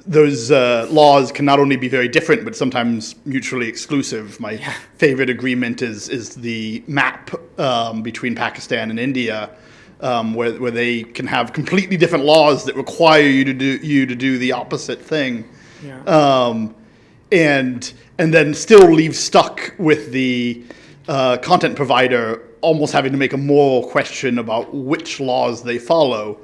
those uh, laws can not only be very different but sometimes mutually exclusive. My favorite agreement is is the map um, between Pakistan and India, um, where where they can have completely different laws that require you to do you to do the opposite thing Yeah. um, and and then still leave stuck with the uh, content provider almost having to make a moral question about which laws they follow,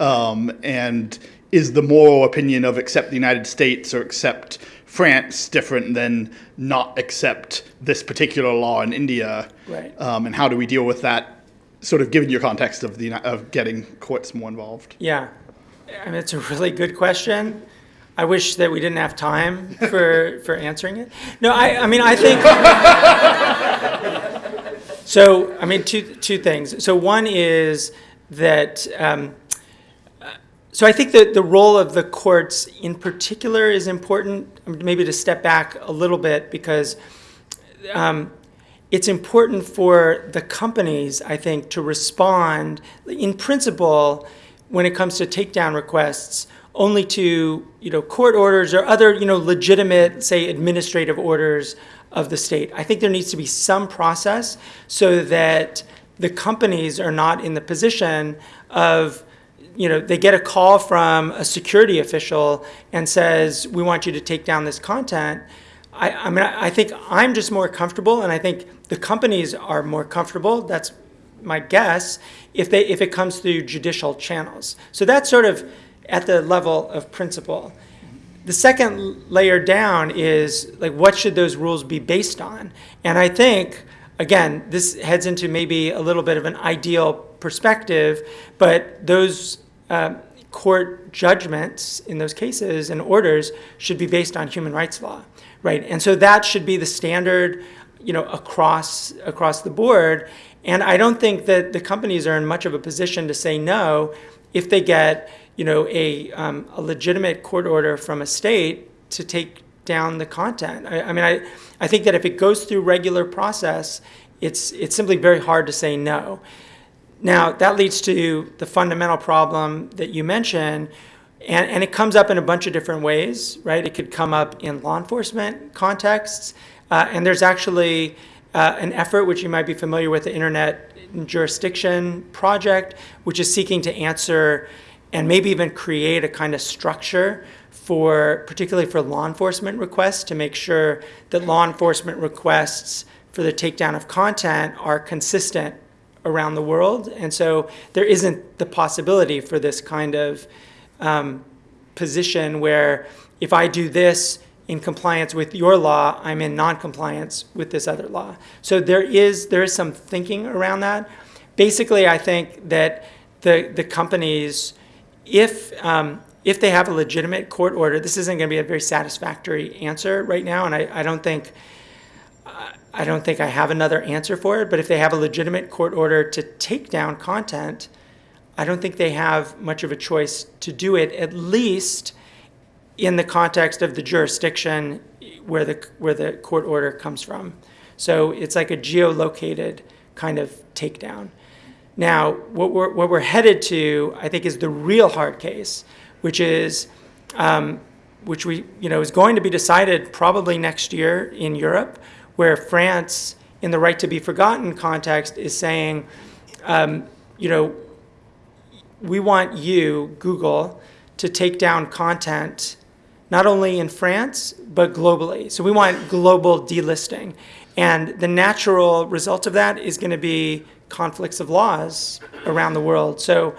um, and is the moral opinion of accept the United States or accept France different than not accept this particular law in India? Right. Um, and how do we deal with that? Sort of given your context of the of getting courts more involved. Yeah, I mean, it's a really good question. I wish that we didn't have time for, for answering it. No, I, I mean, I think. [LAUGHS] so, I mean, two, two things. So, one is that, um, uh, so I think that the role of the courts in particular is important. um, Maybe to step back a little bit because um, it's important for the companies, I think, to respond in principle when it comes to takedown requests only to you know court orders or other you know legitimate say administrative orders of the state. I think there needs to be some process so that the companies are not in the position of you know, they get a call from a security official and says, we want you to take down this content. I, I mean, I I think I'm just more comfortable, and I think the companies are more comfortable. That's my guess if they if it comes through judicial channels. So that's sort of at the level of principle. The second layer down is like what should those rules be based on? And I think again, this heads into maybe a little bit of an ideal perspective, but those uh, court judgments in those cases and orders should be based on human rights law, right? And so that should be the standard, you know, across across the board. And I don't think that the companies are in much of a position to say no if they get, you know, a, um, a legitimate court order from a state to take down the content. I, I mean, I, I think that if it goes through regular process, it's, it's simply very hard to say no. Now, that leads to the fundamental problem that you mentioned, and, and it comes up in a bunch of different ways, right? It could come up in law enforcement contexts, uh, and there's actually uh, an effort, which you might be familiar with, the Internet Jurisdiction Project, which is seeking to answer and maybe even create a kind of structure for, particularly for law enforcement requests, to make sure that law enforcement requests for the takedown of content are consistent around the world. And so there isn't the possibility for this kind of um, position where if I do this in compliance with your law, I'm in non-compliance with this other law. So there is there is some thinking around that. Basically, I think that the the companies, if um, if they have a legitimate court order, this isn't going to be a very satisfactory answer right now, and I, I don't think I don't think I have another answer for it, but if they have a legitimate court order to take down content, I don't think they have much of a choice to do it, at least in the context of the jurisdiction where the, where the court order comes from. So it's like a geolocated kind of takedown. Now, what we're, what we're headed to, I think, is the real hard case, which is, um, which we, you know, is going to be decided probably next year in Europe, where France, in the right to be forgotten context, is saying, um, you know, we want you, Google, to take down content not only in France, but globally. So we want global delisting. And the natural result of that is going to be conflicts of laws around the world. So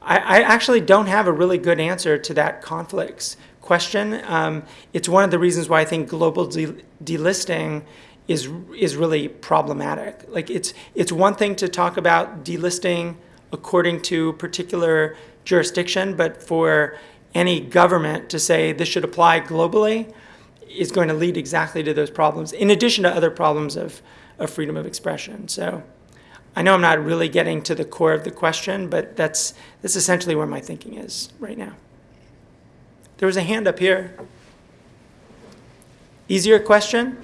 I, I actually don't have a really good answer to that conflicts question. Um, it's one of the reasons why I think global de delisting is is really problematic. Like it's it's one thing to talk about delisting according to particular jurisdiction, but for any government to say this should apply globally is going to lead exactly to those problems, in addition to other problems of, of freedom of expression. So I know I'm not really getting to the core of the question, but that's, that's essentially where my thinking is right now. There was a hand up here. Easier question?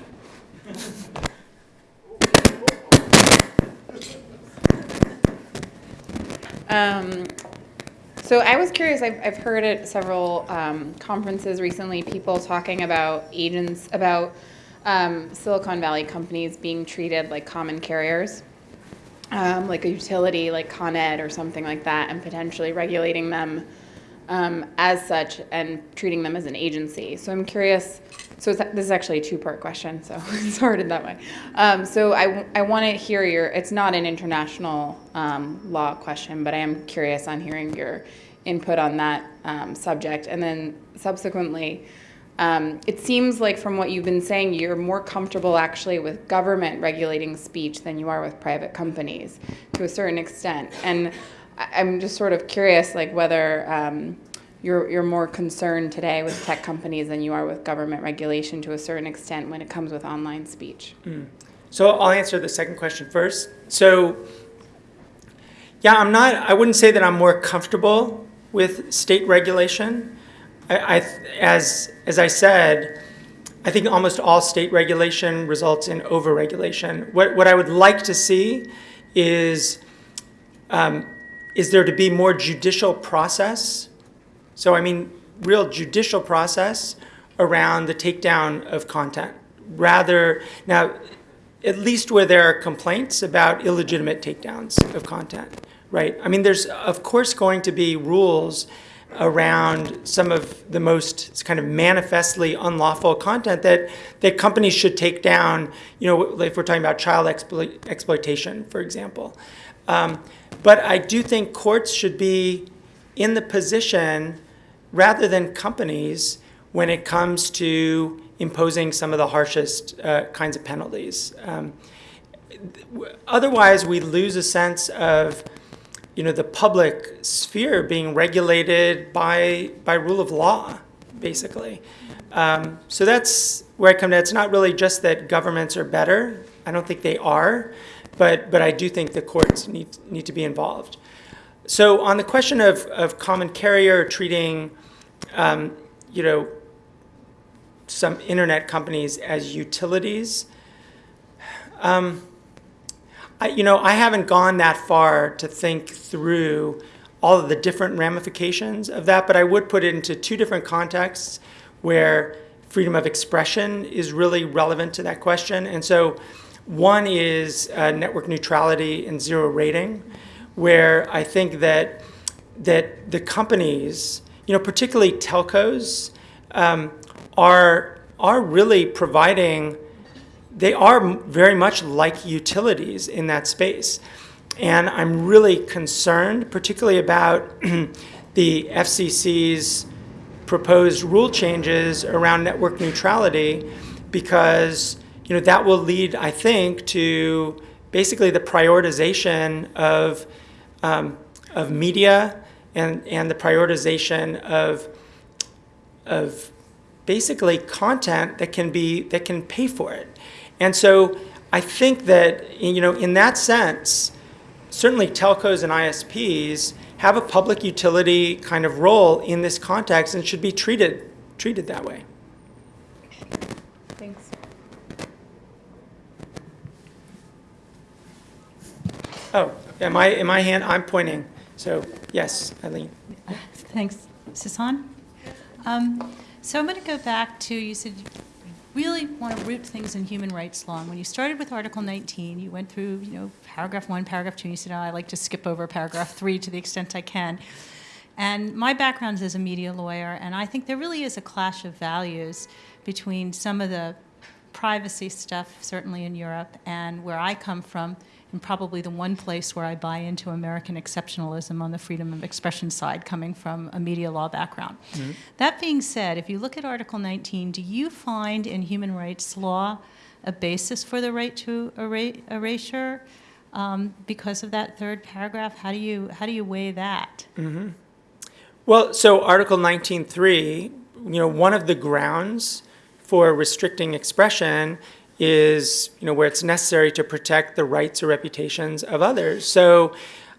Um, so I was curious. I've, I've heard at several um, conferences recently people talking about agents about um, Silicon Valley companies being treated like common carriers, um, like a utility like Con Ed or something like that, and potentially regulating them um, as such and treating them as an agency. So I'm curious. So this is actually a two-part question, so [LAUGHS] it's sorted that way. Um, so I, I want to hear your. It's not an international um, law question, but I am curious on hearing your input on that um, subject. And then subsequently, um, it seems like from what you've been saying, you're more comfortable actually with government regulating speech than you are with private companies to a certain extent. And I'm just sort of curious, like whether um, you're, you're more concerned today with tech companies than you are with government regulation to a certain extent when it comes with online speech. So I'll answer the second question first. So yeah, I'm not, I wouldn't say that I'm more comfortable with state regulation. I, as, as I said, I think almost all state regulation results in overregulation. What, what I would like to see is, um, is there to be more judicial process? So I mean, real judicial process around the takedown of content. Rather, now, at least where there are complaints about illegitimate takedowns of content, right? I mean, there's of course going to be rules around some of the most kind of manifestly unlawful content that, that companies should take down, you know, if we're talking about child exploit, exploitation, for example. Um, but I do think courts should be in the position, rather than companies, when it comes to imposing some of the harshest uh, kinds of penalties. Um, otherwise, we lose a sense of you know, the public sphere being regulated by, by rule of law, basically. Um, so that's where I come to. It's not really just that governments are better. I don't think they are, but, but I do think the courts need, need to be involved. So on the question of, of common carrier treating, um, you know, some internet companies as utilities, um, I, you know, I haven't gone that far to think through all of the different ramifications of that, but I would put it into two different contexts where freedom of expression is really relevant to that question. And so one is uh, network neutrality and zero rating, where I think that, that the companies, you know, particularly telcos, um, are, are really providing they are very much like utilities in that space. And I'm really concerned, particularly about [CLEARS THROAT] the FCC's proposed rule changes around network neutrality, because you know that will lead, I think, to basically the prioritization of um, of media and and the prioritization of of basically content that can be that can pay for it. And so I think that, you know, in that sense, certainly telcos and ISPs have a public utility kind of role in this context and should be treated, treated that way. Thanks. Oh, am I, am I hand, I'm pointing. So yes, Eileen. Thanks. Is this on? Um, so I'm going to go back to, you said really want to root things in human rights law. And when you started with Article 19, you went through, you know, paragraph one, paragraph two, and you said, oh, I like to skip over paragraph [LAUGHS] three to the extent I can. And my background is as a media lawyer, and I think there really is a clash of values between some of the privacy stuff, certainly in Europe, and where I come from, and probably the one place where I buy into American exceptionalism on the freedom of expression side, coming from a media law background. Mm -hmm. That being said, if you look at Article 19, do you find in human rights law a basis for the right to erasure um, because of that third paragraph? How do you how do you weigh that? Mm -hmm. Well, so Article 19.3, you know, one of the grounds for restricting expression is you know where it's necessary to protect the rights or reputations of others. So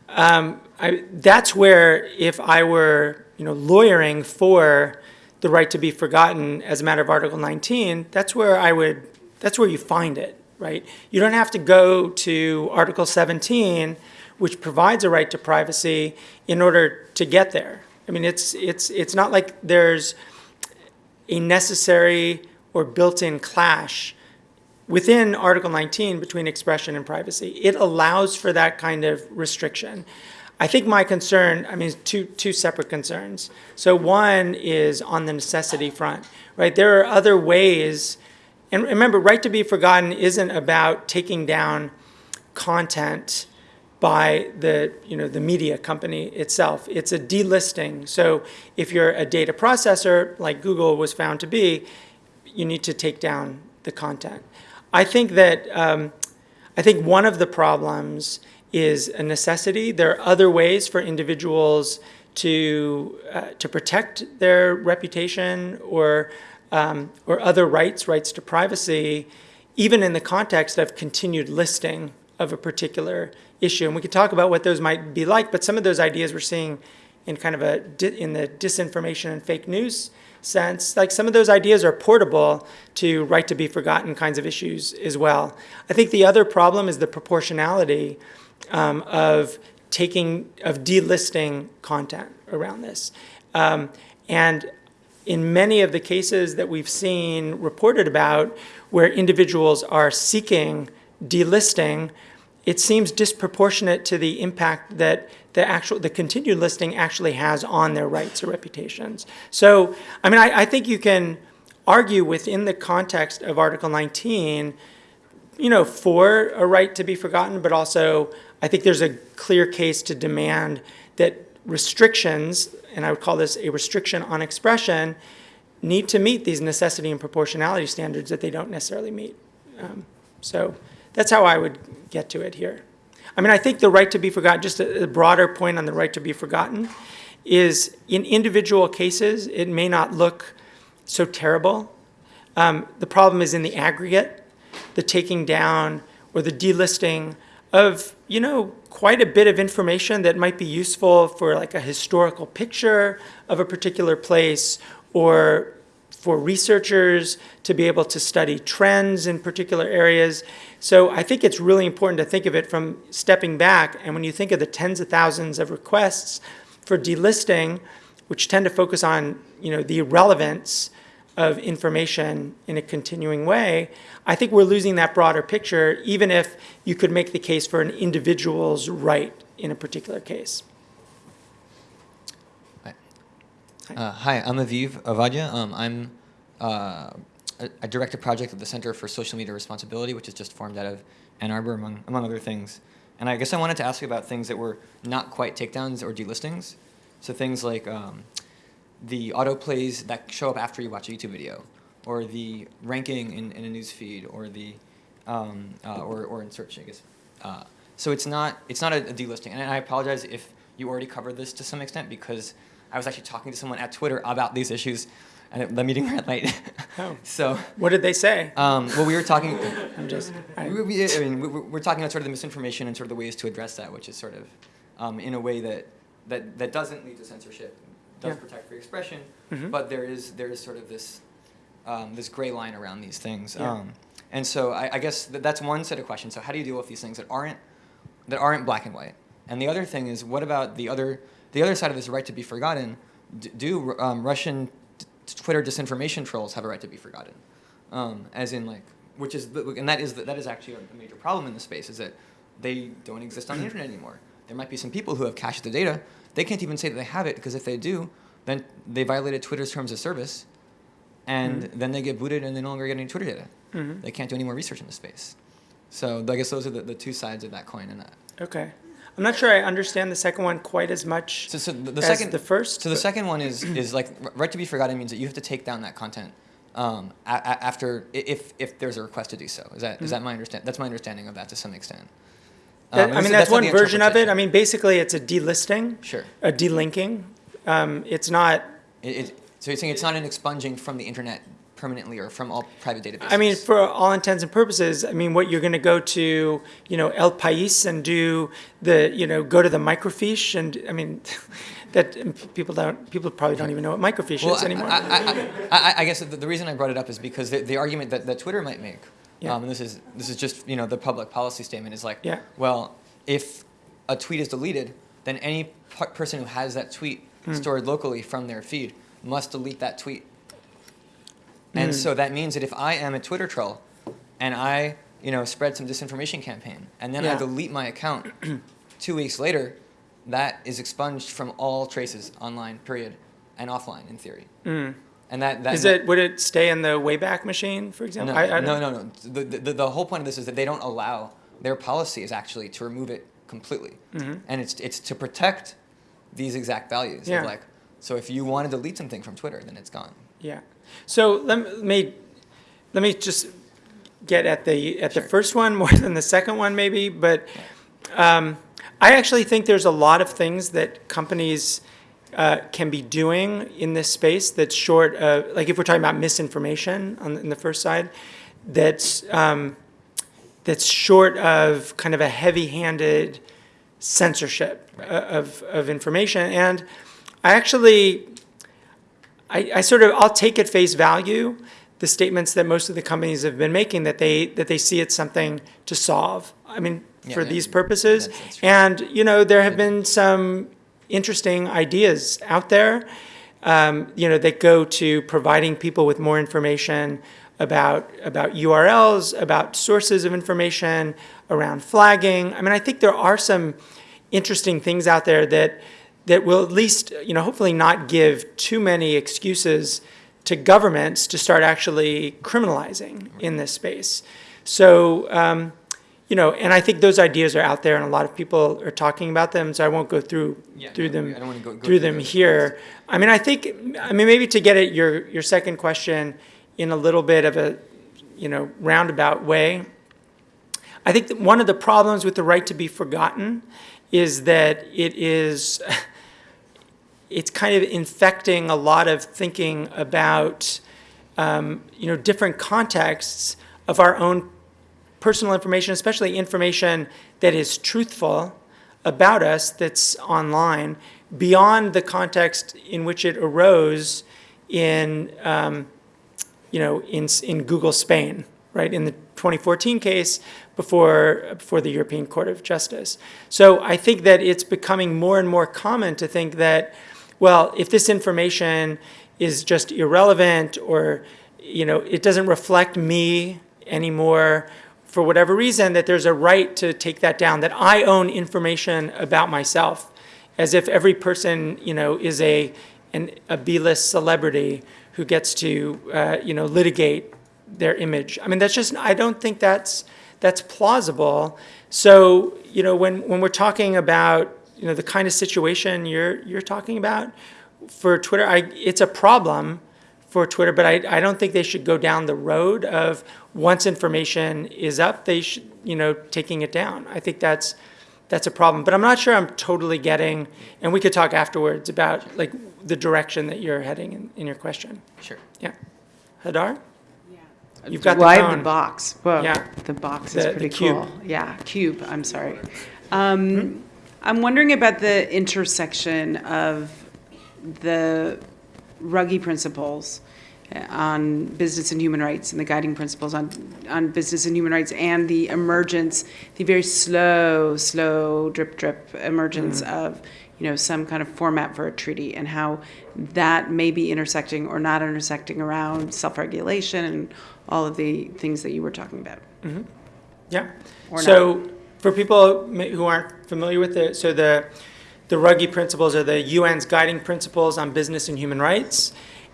um, I, that's where if I were you know lawyering for the right to be forgotten as a matter of Article 19, that's where I would that's where you find it, right? You don't have to go to Article 17, which provides a right to privacy, in order to get there. I mean, it's it's it's not like there's a necessary or built-in clash within Article 19 between expression and privacy. It allows for that kind of restriction. I think my concern, I mean, two, two separate concerns. So one is on the necessity front, right? There are other ways, and remember, right to be forgotten isn't about taking down content by the, you know, the media company itself. It's a delisting. So if you're a data processor, like Google was found to be, you need to take down the content. I think that um, I think one of the problems is a necessity. There are other ways for individuals to uh, to protect their reputation or um, or other rights, rights to privacy, even in the context of continued listing of a particular issue. And we could talk about what those might be like, but some of those ideas we're seeing in kind of a, in the disinformation and fake news sense, like some of those ideas are portable to right to be forgotten kinds of issues as well. I think the other problem is the proportionality um, of taking, of delisting content around this. Um, and in many of the cases that we've seen reported about where individuals are seeking delisting, it seems disproportionate to the impact that the actual the continued listing actually has on their rights or reputations. So, I mean, I, I think you can argue within the context of Article 19, you know, for a right to be forgotten, but also I think there's a clear case to demand that restrictions, and I would call this a restriction on expression, need to meet these necessity and proportionality standards that they don't necessarily meet. Um, so that's how I would get to it here. I mean, I think the right to be forgotten, just a, a broader point on the right to be forgotten, is in individual cases, it may not look so terrible. Um, the problem is in the aggregate, the taking down or the delisting of, you know, quite a bit of information that might be useful for like a historical picture of a particular place or for researchers to be able to study trends in particular areas. So I think it's really important to think of it from stepping back. And when you think of the tens of thousands of requests for delisting, which tend to focus on, you know, the relevance of information in a continuing way, I think we're losing that broader picture, even if you could make the case for an individual's right in a particular case. Uh, hi, I'm Aviv Ovadya. Um, I'm uh, I direct a project at the Center for Social Media Responsibility, which is just formed out of Ann Arbor, among, among other things. And I guess I wanted to ask you about things that were not quite takedowns or delistings. So things like um, the autoplays that show up after you watch a YouTube video, or the ranking in, in a news feed, or the um, uh, or, or in search, I guess. Uh, so it's not it's not a, a delisting, and I apologize if you already covered this to some extent because I was actually talking to someone at Twitter about these issues, and it, the meeting ran late. [LAUGHS] Oh. so What did they say? um, well, we were talking. [LAUGHS] I'm just, I- we, we, I mean, we, we're talking about sort of the misinformation and sort of the ways to address that, which is sort of um, in a way that, that, that doesn't lead to censorship, does Yeah. protect free expression, Mhm. but there is there is sort of this um, this gray line around these things. Yeah. Um, and so I, I guess that that's one set of questions. So how do you deal with these things that aren't that aren't black and white? And the other thing is, what about the other the other side of this right to be forgotten? Do um, Russian Twitter disinformation trolls have a right to be forgotten? Um, as in like, which is the, and that is the, that is actually a major problem in the space is that they don't exist on the internet anymore. There might be some people who have cached the data. They can't even say that they have it because if they do, then they violated Twitter's terms of service, and then they get booted and they no longer get any Twitter data. Mhm. They can't do any more research in the space. So I guess those are the, the two sides of that coin. And that. Okay. I'm not sure I understand the second one quite as much So, so the, the as second the first. So the second one is is like right to be forgotten means that you have to take down that content um, a- a- after if if there's a request to do so. Is that is that my understand? That's my understanding of that to some extent. Um, That- and I mean, is- that's one version of it. I mean, basically, it's a delisting, Sure. a delinking. Um, it's not. It, it, so you're saying it's not an expunging from the internet permanently or from all private databases. I mean, for all intents and purposes, I mean, what you're going to go to, you know, El País and do the, you know, go to the microfiche and I mean, [LAUGHS] that people don't, people probably don't even know what microfiche well, is I, anymore. I, I, I, I guess the, the reason I brought it up is because the, the argument that, that Twitter might make, Yeah. um, and this is this is just you know the public policy statement is like, Yeah. well, if a tweet is deleted, then any per- person who has that tweet Hmm. stored locally from their feed must delete that tweet. And Hmm. so that means that if I am a Twitter troll, and I you know spread some disinformation campaign, and then I delete my account, [CLEARS THROAT] two weeks later, that is expunged from all traces online, period, and offline in theory. And that, that Hmm. It, would it stay in the Wayback Machine, for example? no, I- I no, no, no. The, the, the whole point of this is that they don't allow, their policy is actually to remove it completely. Mm-hmm. And it's, it's to protect these exact values. Yeah. Of like, so if you want to delete something from Twitter, then it's gone. Yeah. So let me, let me just get at the, at the first one more than the second one maybe, but um, I actually think there's a lot of things that companies uh, can be doing in this space that's short of, like if we're talking about misinformation on, in the first side, that's, um, that's short of kind of a heavy-handed censorship uh, of, of information. And I actually, I, I sort of, I'll take at face value the statements that most of the companies have been making that they, that they see it's something to solve. I mean, Yeah, for that- these purposes. that's- that's. And, you know, there have been some interesting ideas out there, um, you know, that go to providing people with more information about, about URLs, about sources of information, around flagging. I mean, I think there are some interesting things out there that, that will at least, you know, hopefully not give too many excuses to governments to start actually criminalizing in this space. So, um, you know, and I think those ideas are out there, and a lot of people are talking about them. So I won't go through Yeah, through them I don't wanna go- go through through them here. I mean, I think, I mean, maybe to get at your your second question in a little bit of a, you know, roundabout way. I think that one of the problems with the right to be forgotten is that it is, [LAUGHS] it's kind of infecting a lot of thinking about, um, you know, different contexts of our own personal information, especially information that is truthful about us that's online, beyond the context in which it arose in, um, you know, in, in Google Spain, right, in the 2014 case before, before the European Court of Justice. So I think that it's becoming more and more common to think that, well, if this information is just irrelevant or, you know, it doesn't reflect me anymore for whatever reason, that there's a right to take that down, that I own information about myself, as if every person, you know, is a, an, a B-list celebrity who gets to, uh, you know, litigate their image. I mean, that's just, I don't think that's, that's plausible. So, you know, when, when we're talking about, you know, the kind of situation you're, you're talking about for Twitter, I, it's a problem for Twitter, but I, I don't think they should go down the road of once information is up, they should, you know, taking it down. I think that's, that's a problem. But I'm not sure I'm totally getting, and we could talk afterwards about like the direction that you're heading in, in your question. Sure. Yeah. Hadar? Yeah. You've got well, the I have the box. Whoa, Yeah. the box is the pretty cube. cool. Yeah, cube. I'm sorry. Um, I'm wondering about the intersection of the Ruggie principles uh, on business and human rights and the guiding principles on on business and human rights and the emergence, the very slow, slow drip drip emergence of you know some kind of format for a treaty and how that may be intersecting or not intersecting around self-regulation and all of the things that you were talking about. Yeah. Or So for people who aren't familiar with it, so the, the Ruggie principles are the UN's guiding principles on business and human rights.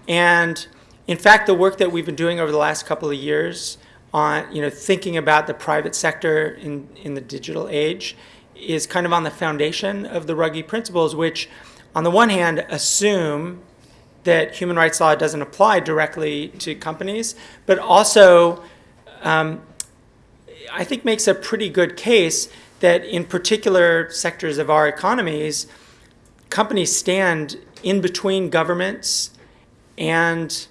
And in fact, the work that we've been doing over the last couple of years on, you know, thinking about the private sector in, in the digital age is kind of on the foundation of the Ruggie principles, which on the one hand assume that human rights law doesn't apply directly to companies, but also um, I think makes a pretty good case that in particular sectors of our economies, companies stand in between governments and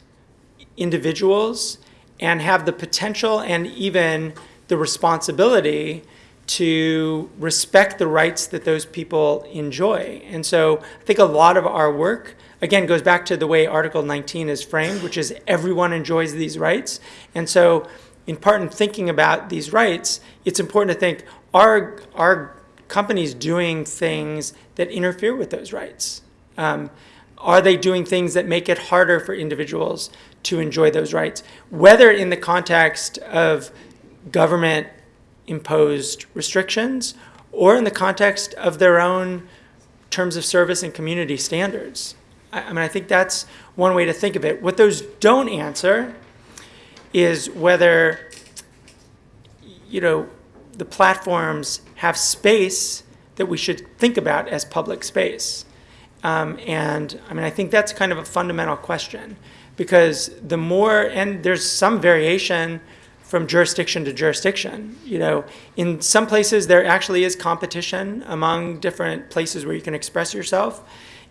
individuals and have the potential and even the responsibility to respect the rights that those people enjoy. And so I think a lot of our work, again, goes back to the way Article 19 is framed, which is everyone enjoys these rights. And so in part in thinking about these rights, it's important to think, are, are companies doing things that interfere with those rights? Um, are they doing things that make it harder for individuals to enjoy those rights? Whether in the context of government imposed restrictions or in the context of their own terms of service and community standards. I, I mean, I think that's one way to think of it. What those don't answer is whether, you know, the platforms have space that we should think about as public space. Um, and I mean, I think that's kind of a fundamental question because the more, and there's some variation from jurisdiction to jurisdiction. You know, in some places there actually is competition among different places where you can express yourself.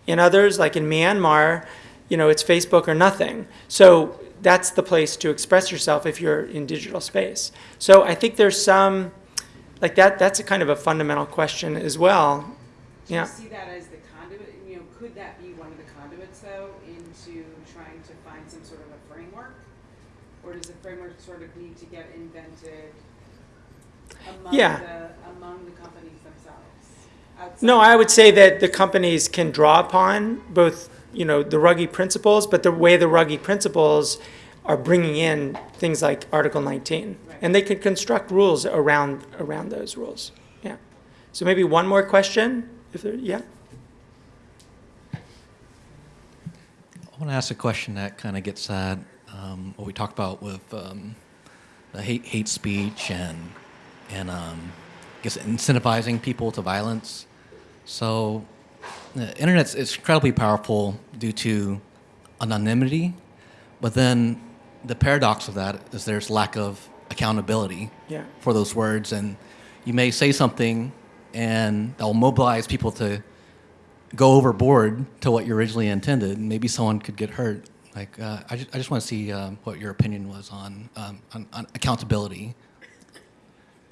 In others, like in Myanmar, you know, it's Facebook or nothing. So that's the place to express yourself if you're in digital space. So I think there's some, like that, that's a kind of a fundamental question as well. Do yeah. you see that as the conduit? You know, could that be one of the conduits though into trying to find some sort of a framework? Or does the framework sort of need to get invented among, yeah. the, among the companies themselves? Outside? No, I would say that the companies can draw upon both you know, the Ruggie principles, but the way the Ruggie principles are bringing in things like Article 19. And they can construct rules around, around those rules. Yeah. So maybe one more question, if there, yeah? I want to ask a question that kind of gets at um, what we talked about with um, the hate hate speech and and um, I guess incentivizing people to violence. So the internet's it's incredibly powerful due to anonymity, but then the paradox of that is there's lack of accountability Yeah. for those words, and you may say something and that will mobilize people to go overboard to what you originally intended, and maybe someone could get hurt. Like, uh, I, just, I just want to see um, what your opinion was on, um, on, on accountability.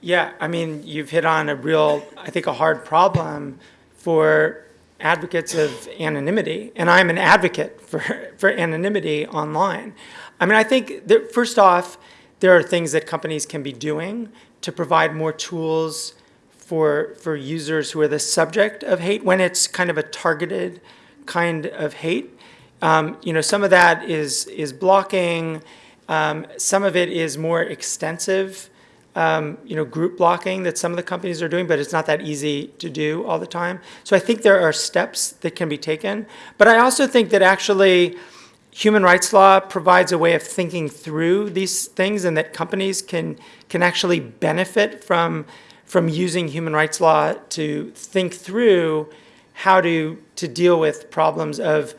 Yeah, I mean, you've hit on a real, I think, a hard problem for advocates of anonymity, and I'm an advocate for, [LAUGHS] for anonymity online. I mean, I think that first off, there are things that companies can be doing to provide more tools for, for users who are the subject of hate when it's kind of a targeted kind of hate. Um, you know, some of that is, is blocking, um, some of it is more extensive um, you know, group blocking that some of the companies are doing, but it's not that easy to do all the time. So I think there are steps that can be taken. But I also think that actually human rights law provides a way of thinking through these things and that companies can, can actually benefit from, from using human rights law to think through how to, to deal with problems of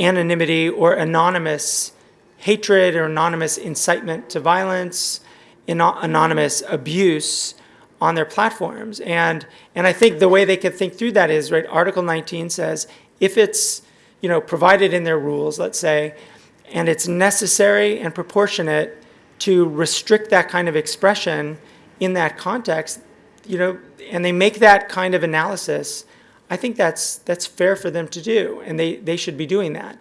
anonymity or anonymous hatred or anonymous incitement to violence, anonymous abuse on their platforms. And, and I think the way they can think through that is, right, Article 19 says if it's, you know, provided in their rules, let's say, and it's necessary and proportionate to restrict that kind of expression in that context, you know, and they make that kind of analysis, I think that's, that's fair for them to do, and they, they should be doing that.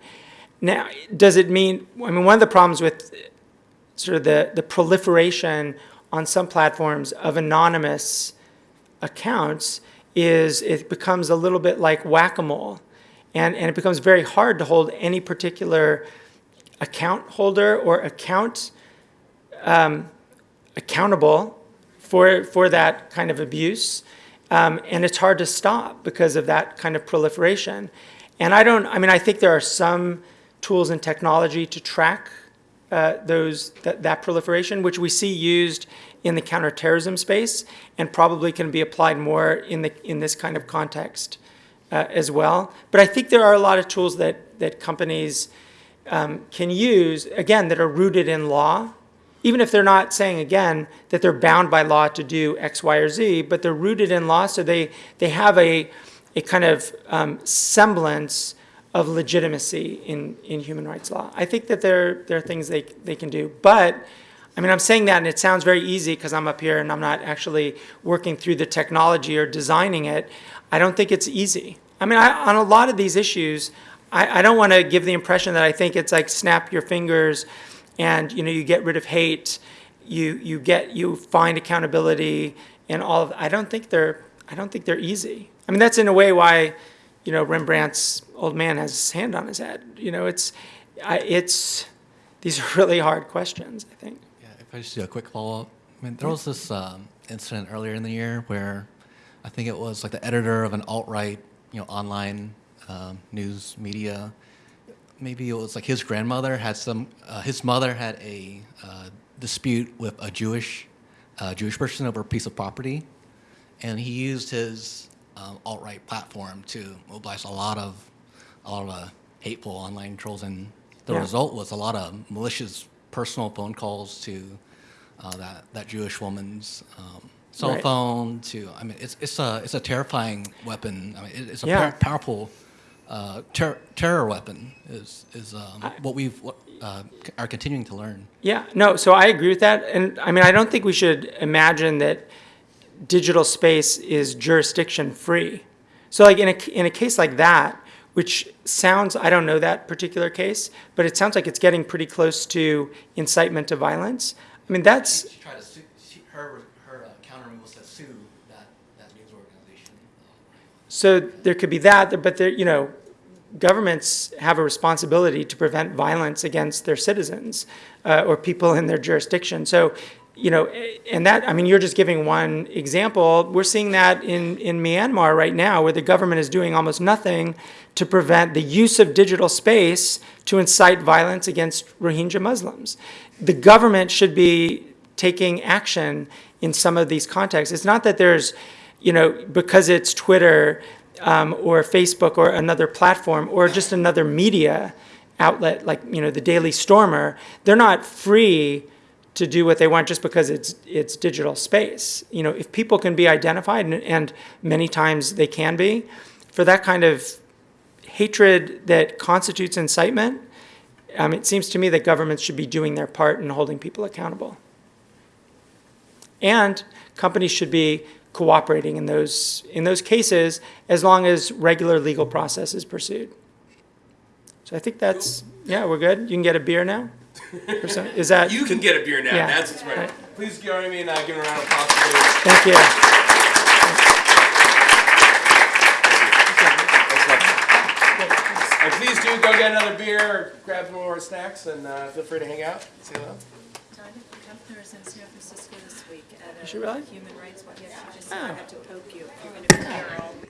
Now, does it mean, I mean, one of the problems with sort of the, the proliferation on some platforms of anonymous accounts is it becomes a little bit like whack-a-mole. And, and it becomes very hard to hold any particular account holder or account um, accountable for, for that kind of abuse. Um, and it's hard to stop because of that kind of proliferation. And I don't, I mean, I think there are some tools and technology to track uh, those that, that proliferation, which we see used in the counterterrorism space, and probably can be applied more in the in this kind of context uh, as well. But I think there are a lot of tools that that companies um, can use again that are rooted in law, even if they're not saying again that they're bound by law to do X, Y, or Z, but they're rooted in law, so they they have a a kind of um, semblance of legitimacy in, in human rights law. I think that there, there are things they, they can do. But, I mean, I'm saying that and it sounds very easy because I'm up here and I'm not actually working through the technology or designing it. I don't think it's easy. I mean, I, on a lot of these issues, I, I don't want to give the impression that I think it's like snap your fingers and, you know, you get rid of hate, you, you get, you find accountability and all of, I don't think they're, I don't think they're easy. I mean, that's in a way why, you know, Rembrandt's old man has his hand on his head. You know, it's, I, it's, these are [LAUGHS] really hard questions, I think. Yeah, if I just do a quick follow-up. I mean, there was this um, incident earlier in the year where I think it was like the editor of an alt-right, you know, online um, news media. Maybe it was like his grandmother had some, uh, his mother had a uh, dispute with a Jewish, uh, Jewish person over a piece of property, and he used his um, alt-right platform to mobilize a lot of, a lot of uh, hateful online trolls, and the Yeah. result was a lot of malicious personal phone calls to uh, that that Jewish woman's um, cell Right. phone. To I mean, it's it's a it's a terrifying weapon. I mean, it, it's a Yeah. par- powerful uh, ter- terror weapon. Is is um, what we've uh, are continuing to learn. Yeah, no, so I agree with that. And I mean, I don't think we should imagine that digital space is jurisdiction free. So like in a, in a case like that, which sounds, I don't know that particular case, but it sounds like it's getting pretty close to incitement to violence. I mean, that's, She tried to sue, she, her, her uh, counter move was to sue that, that news organization. so there could be that, but there, you know, governments have a responsibility to prevent violence against their citizens uh, or people in their jurisdiction. So, you know, and that, I mean, you're just giving one example. We're seeing that in, in Myanmar right now, where the government is doing almost nothing to prevent the use of digital space to incite violence against Rohingya Muslims. The government should be taking action in some of these contexts. It's not that there's, you know, because it's Twitter um, or Facebook or another platform or just another media outlet like, you know, the Daily Stormer, they're not free to do what they want just because it's it's digital space. You know, if people can be identified, and, and many times they can be, for that kind of hatred that constitutes incitement, um, it seems to me that governments should be doing their part in holding people accountable. And companies should be cooperating in those in those cases as long as regular legal process is pursued. So I think that's yeah, we're good. You can get a beer now. Or Is that You can get a beer now. Yeah. That's what's right. Right. Please join me in uh, giving a round of applause. for David. Thank you. And please do go get another beer grab some more snacks and uh, feel free to hang out. Say hello. Tanya Kempner is in San Francisco this week at Is she really? Human Rights Watch. Yes, she just Oh. said I had to poke you.